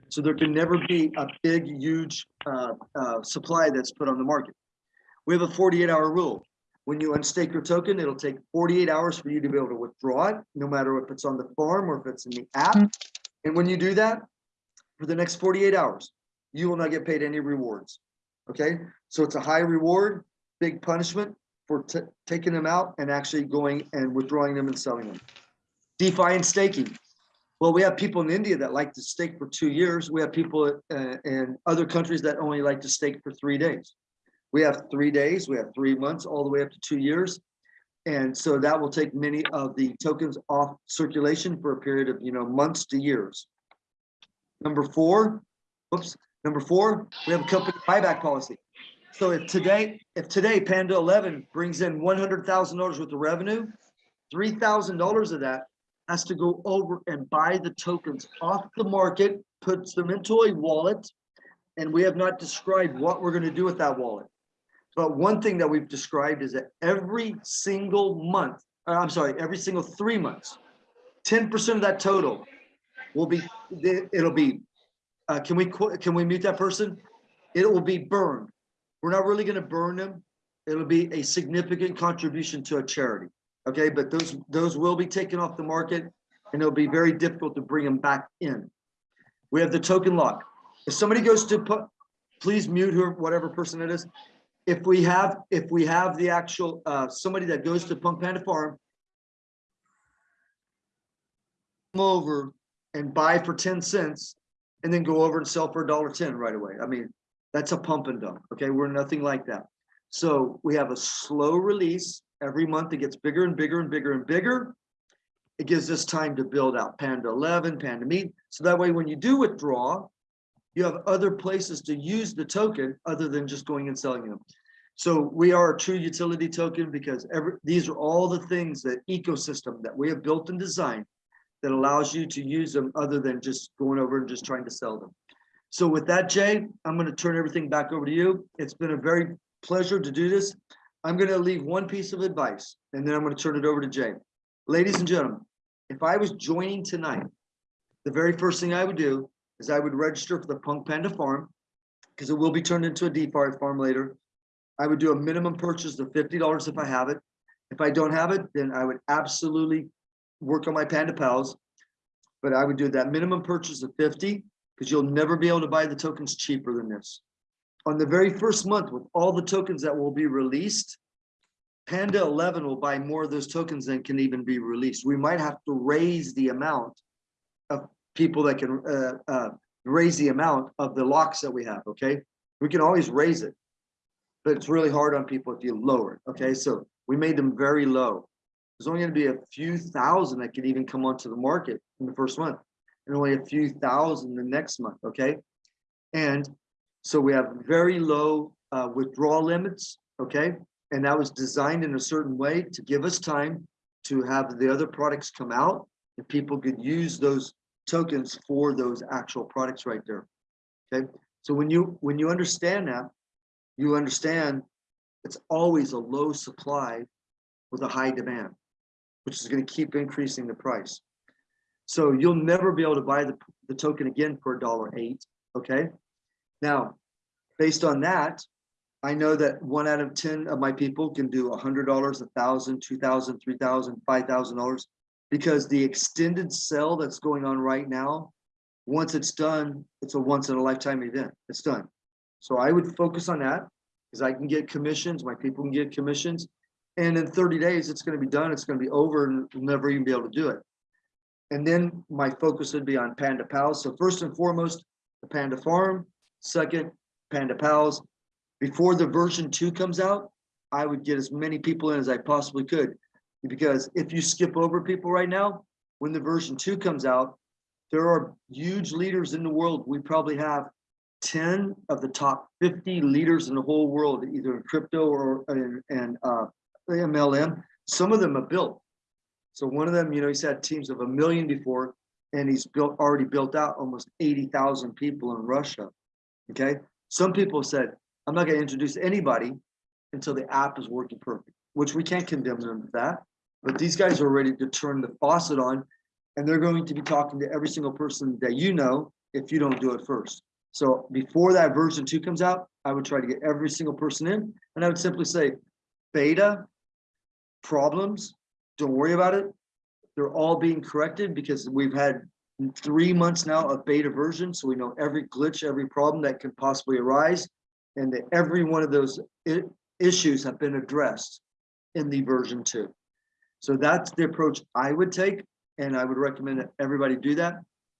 So there can never be a big, huge uh, uh, supply that's put on the market. We have a 48-hour rule. When you unstake your token, it'll take 48 hours for you to be able to withdraw it, no matter if it's on the farm or if it's in the app. And when you do that, for the next 48 hours, you will not get paid any rewards. Okay, so it's a high reward, big punishment for taking them out and actually going and withdrawing them and selling them. DeFi and staking. Well, we have people in India that like to stake for two years. We have people uh, in other countries that only like to stake for three days. We have three days, we have three months, all the way up to two years. And so that will take many of the tokens off circulation for a period of, you know, months to years. Number four, oops, number four, we have a company buyback policy. So if today, if today Panda 11 brings in $100,000 worth of revenue, $3,000 of that has to go over and buy the tokens off the market, puts them into a wallet. And we have not described what we're gonna do with that wallet. But one thing that we've described is that every single month, uh, I'm sorry, every single three months, 10% of that total will be, it'll be, uh, can we, can we mute that person? It will be burned. We're not really gonna burn them. It'll be a significant contribution to a charity. Okay, but those, those will be taken off the market and it'll be very difficult to bring them back in. We have the token lock. If somebody goes to put, please mute her, whatever person it is. If we have, if we have the actual, uh, somebody that goes to Punk Panda Farm. come Over and buy for ten cents and then go over and sell for a dollar ten right away. I mean, that's a pump and dump, okay? We're nothing like that. So we have a slow release. Every month it gets bigger and bigger and bigger and bigger. It gives us time to build out Panda 11, Panda Meet. So that way, when you do withdraw, you have other places to use the token other than just going and selling them. So we are a true utility token because every, these are all the things that ecosystem that we have built and designed that allows you to use them other than just going over and just trying to sell them. So with that, Jay, I'm going to turn everything back over to you. It's been a very pleasure to do this. I'm going to leave one piece of advice and then I'm going to turn it over to Jay. Ladies and gentlemen, if I was joining tonight, the very first thing I would do is I would register for the Punk Panda Farm because it will be turned into a DeFi farm later. I would do a minimum purchase of $50 if I have it. If I don't have it, then I would absolutely work on my Panda Pals. But I would do that minimum purchase of 50 because you'll never be able to buy the tokens cheaper than this. On the very first month with all the tokens that will be released, Panda 11 will buy more of those tokens than can even be released. We might have to raise the amount of people that can uh, uh, raise the amount of the locks that we have, okay? We can always raise it, but it's really hard on people if you lower it, okay? So we made them very low. There's only gonna be a few thousand that can even come onto the market in the first month and only a few thousand the next month, okay? And so we have very low uh, withdrawal limits, okay? And that was designed in a certain way to give us time to have the other products come out and people could use those tokens for those actual products right there. Okay, so when you when you understand that, you understand it's always a low supply with a high demand, which is going to keep increasing the price. So you'll never be able to buy the, the token again for a dollar eight. Okay. Now, based on that, I know that one out of 10 of my people can do a hundred dollars, a thousand, two thousand, three thousand, five thousand dollars because the extended sell that's going on right now, once it's done, it's a once in a lifetime event. It's done. So I would focus on that because I can get commissions, my people can get commissions. And in 30 days, it's going to be done. It's going to be over and we'll never even be able to do it. And then my focus would be on Panda Pals. So first and foremost, the Panda Farm. Second, Panda Pals. Before the version two comes out, I would get as many people in as I possibly could because if you skip over people right now, when the version two comes out, there are huge leaders in the world. We probably have 10 of the top 50 leaders in the whole world, either in crypto or in, in uh, MLM. Some of them are built. So one of them, you know, he's had teams of a million before, and he's built already built out almost 80,000 people in Russia. Okay. Some people said, I'm not going to introduce anybody until the app is working perfect, which we can't condemn them for that. But these guys are ready to turn the faucet on and they're going to be talking to every single person that you know if you don't do it first. So before that version two comes out, I would try to get every single person in and I would simply say, beta, problems, don't worry about it. They're all being corrected because we've had three months now of beta version. So we know every glitch, every problem that can possibly arise and that every one of those issues have been addressed in the version two. So that's the approach I would take, and I would recommend that everybody do that.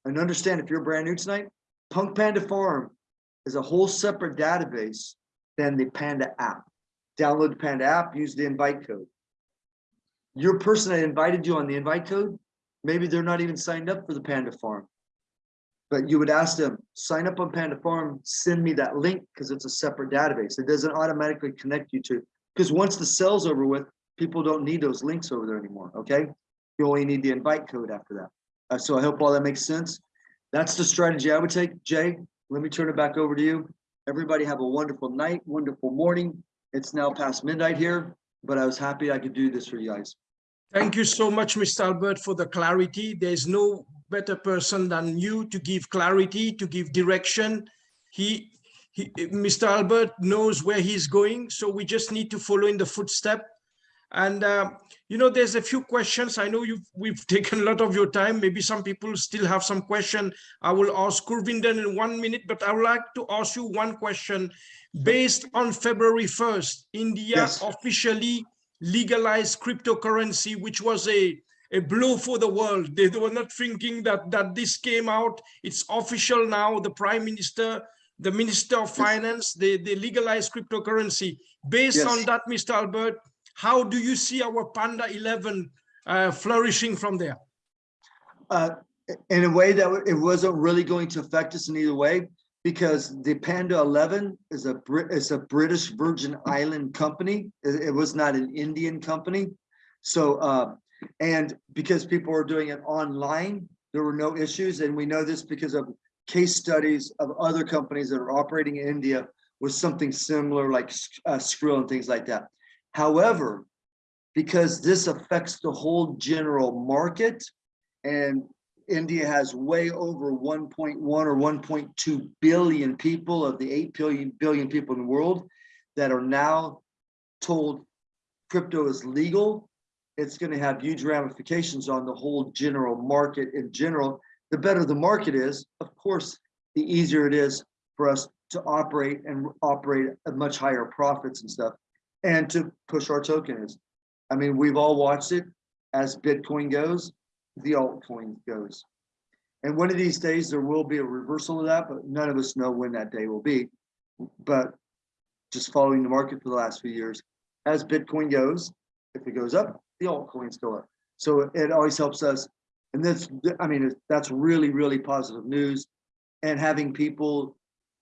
And understand if you're brand new tonight, Punk Panda Farm is a whole separate database than the Panda app. Download the Panda app, use the invite code. Your person that invited you on the invite code, maybe they're not even signed up for the Panda Farm. But you would ask them, sign up on Panda Farm, send me that link because it's a separate database. It doesn't automatically connect you to, because once the sale's over with, people don't need those links over there anymore, okay? You only need the invite code after that. Uh, so I hope all that makes sense. That's the strategy I would take. Jay, let me turn it back over to you. Everybody have a wonderful night, wonderful morning. It's now past midnight here, but I was happy I could do this for you guys. Thank you so much, Mr. Albert, for the clarity. There's no better person than you to give clarity, to give direction. He, he, Mr. Albert knows where he's going, so we just need to follow in the footstep. And, uh, you know, there's a few questions. I know you've, we've taken a lot of your time. Maybe some people still have some question. I will ask Gurvinder in one minute, but I would like to ask you one question. Based on February 1st, India Yes. officially legalized cryptocurrency, which was a, a blow for the world. They were not thinking that, that this came out. It's official now. The prime minister, the minister of finance, they, they legalized cryptocurrency. Based on that, Mr. Albert, how do you see our Panda 11 uh, flourishing from there? Uh, in a way that it wasn't really going to affect us in either way because the Panda 11 is a Brit is a British Virgin Island company. It, it was not an Indian company. So, uh, and because people were doing it online, there were no issues. And we know this because of case studies of other companies that are operating in India with something similar like uh, Skrill and things like that. However, because this affects the whole general market and India has way over 1.1 or 1.2 billion people of the 8 billion billion people in the world that are now told crypto is legal. It's going to have huge ramifications on the whole general market in general. The better the market is, of course, the easier it is for us to operate and operate at much higher profits and stuff and to push our token is. I mean, we've all watched it as Bitcoin goes, the altcoin goes. And one of these days, there will be a reversal of that, but none of us know when that day will be. But just following the market for the last few years, as Bitcoin goes, if it goes up, the altcoins go up. So it always helps us. And that's, I mean, that's really, really positive news. And having people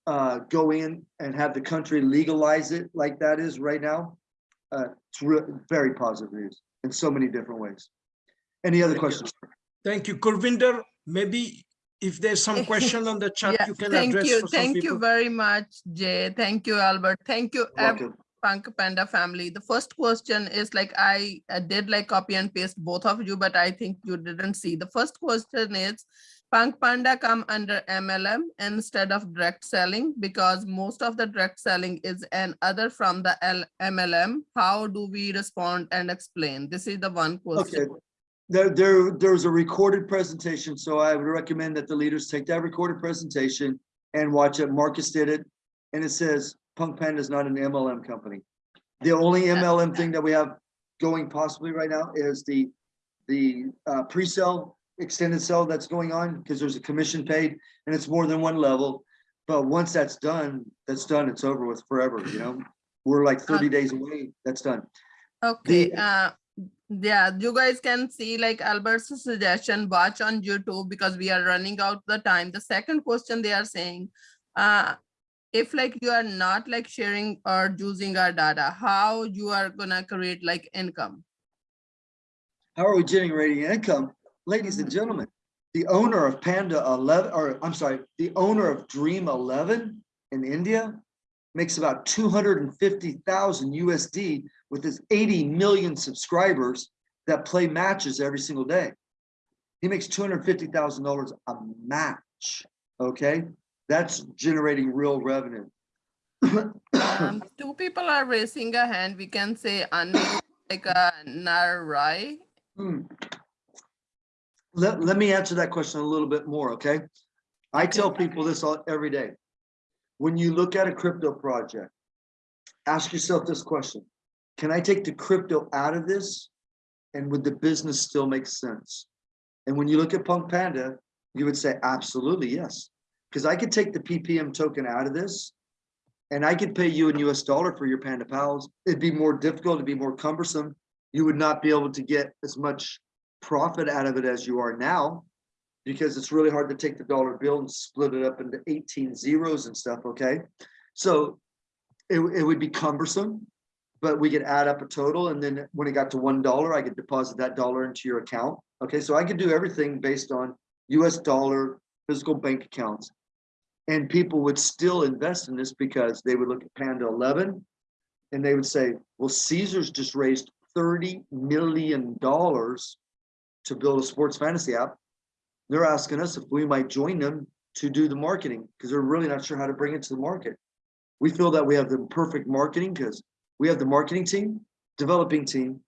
uh, go in and have the country legalize it like that is right now, uh, it's very positive news in so many different ways. Any other questions? Thank you. Gurvinder, maybe if there's some question on the chat, Yeah, you can thank address you, for some thank you very much, Jay. Thank you, Albert. Thank you, ev- Punk Panda family. The first question is like, I uh, did like copy and paste both of you, but I think you didn't see. The first question is, Punk Panda come under MLM instead of direct selling because most of the direct selling is an other from the L MLM. How do we respond and explain? This is the one question. Okay. There, there, there's a recorded presentation, so I would recommend that the leaders take that recorded presentation and watch it. Marcus did it, and it says Punk Panda is not an MLM company. The only MLM thing that we have going possibly right now is the, the uh, pre-sale, extended sale that's going on, because there's a commission paid, and it's more than one level. But once that's done, that's done, it's over with forever, you know? We're like thirty days away, that's done. Okay, The- uh, yeah, you guys can see like Albert's suggestion, watch on YouTube because we are running out the time. The second question they are saying, uh, if like you are not like sharing or using our data, how you are gonna create like income? How are we generating income? Ladies and gentlemen, the owner of Panda 11, or I'm sorry, the owner of Dream 11 in India makes about 250,000 USD with his 80 million subscribers that play matches every single day. He makes $250,000 a match, okay? That's generating real revenue. Um, two people are raising a hand. We can say like a Narai. Hmm. Let, let me answer that question a little bit more, okay? I tell people this all, every day. When you look at a crypto project, ask yourself this question. Can I take the crypto out of this? And would the business still make sense? And when you look at Punk Panda, you would say, absolutely, yes. Because I could take the PPM token out of this and I could pay you in US dollar for your Panda Pals. It'd be more difficult, it'd be more cumbersome. You would not be able to get as much profit out of it as you are now because it's really hard to take the dollar bill and split it up into 18 zeros and stuff, okay? So it, it would be cumbersome, but we could add up a total and then when it got to $1, I could deposit that dollar into your account. Okay, so I could do everything based on US dollar physical bank accounts. And people would still invest in this because they would look at Panda 11 and they would say, well, Caesars just raised $30 million to build a sports fantasy app. They're asking us if we might join them to do the marketing because they're really not sure how to bring it to the market. We feel that we have the perfect marketing because we have the marketing team, developing team,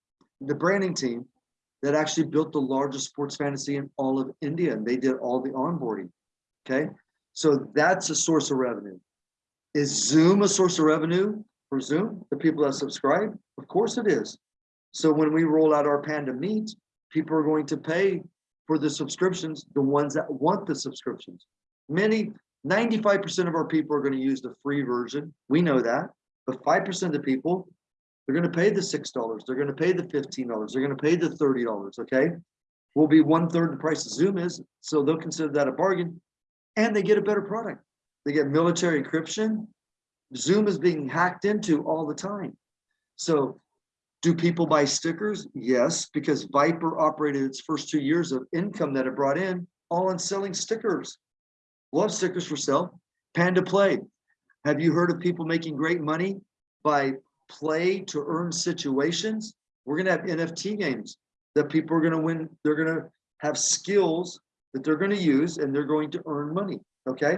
the branding team that actually built the largest sports fantasy in all of India, and they did all the onboarding. Okay, so that's a source of revenue. Is Zoom a source of revenue for Zoom? The people that subscribe? Of course it is. So when we roll out our Panda Meet, people are going to pay for the subscriptions, the ones that want the subscriptions. Many, 95% of our people are going to use the free version. We know that. But 5% of the people, they're going to pay the $6. They're going to pay the $15. They're going to pay the $30. Okay. Will be one third the price of Zoom is. So they'll consider that a bargain and they get a better product. They get military encryption. Zoom is being hacked into all the time. So do people buy stickers? Yes, because Viber operated its first two years of income that it brought in all on selling stickers. Love stickers for sale. Panda Play. Have you heard of people making great money by play to earn situations? We're gonna have NFT games that people are gonna win. They're gonna have skills that they're gonna use and they're going to earn money, okay?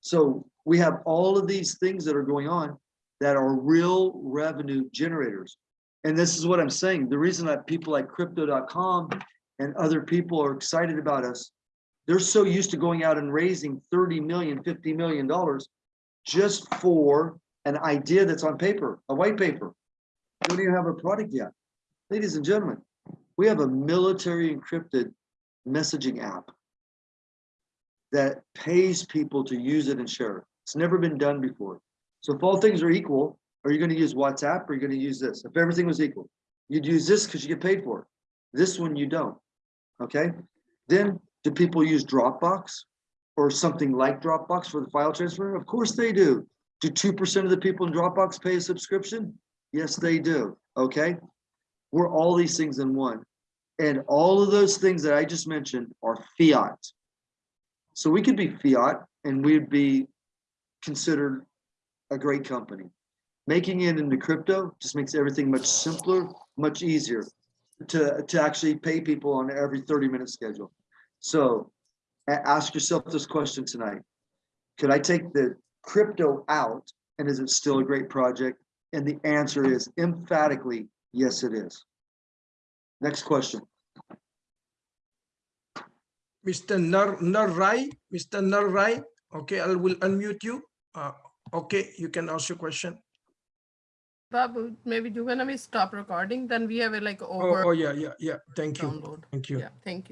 So we have all of these things that are going on that are real revenue generators. And this is what I'm saying. The reason that people like crypto.com and other people are excited about us, they're so used to going out and raising 30 million, 50 million dollars just for an idea that's on paper, a white paper. Don't even have a product yet. Ladies and gentlemen, we have a military encrypted messaging app that pays people to use it and share it. It's never been done before. So if all things are equal, are you going to use WhatsApp or are you going to use this? If everything was equal, you'd use this because you get paid for it. This one you don't. Okay. Then do people use Dropbox or something like Dropbox for the file transfer? Of course they do. Do 2% of the people in Dropbox pay a subscription? Yes, they do. Okay. We're all these things in one. And all of those things that I just mentioned are fiat. So we could be fiat and we'd be considered a great company. Making it into crypto just makes everything much simpler, much easier to, to actually pay people on every 30 minute schedule. So ask yourself this question tonight. Could I take the crypto out and is it still a great project? And the answer is emphatically, yes, it is. Next question. Mr. Nar Narrai, Mr. Narrai, okay, I will unmute you. Uh, okay, you can ask your question. Babu, maybe you're gonna be stop recording, then we have a like Oh, over oh, yeah, yeah, yeah. Thank you. download. Thank you. Yeah, thank you.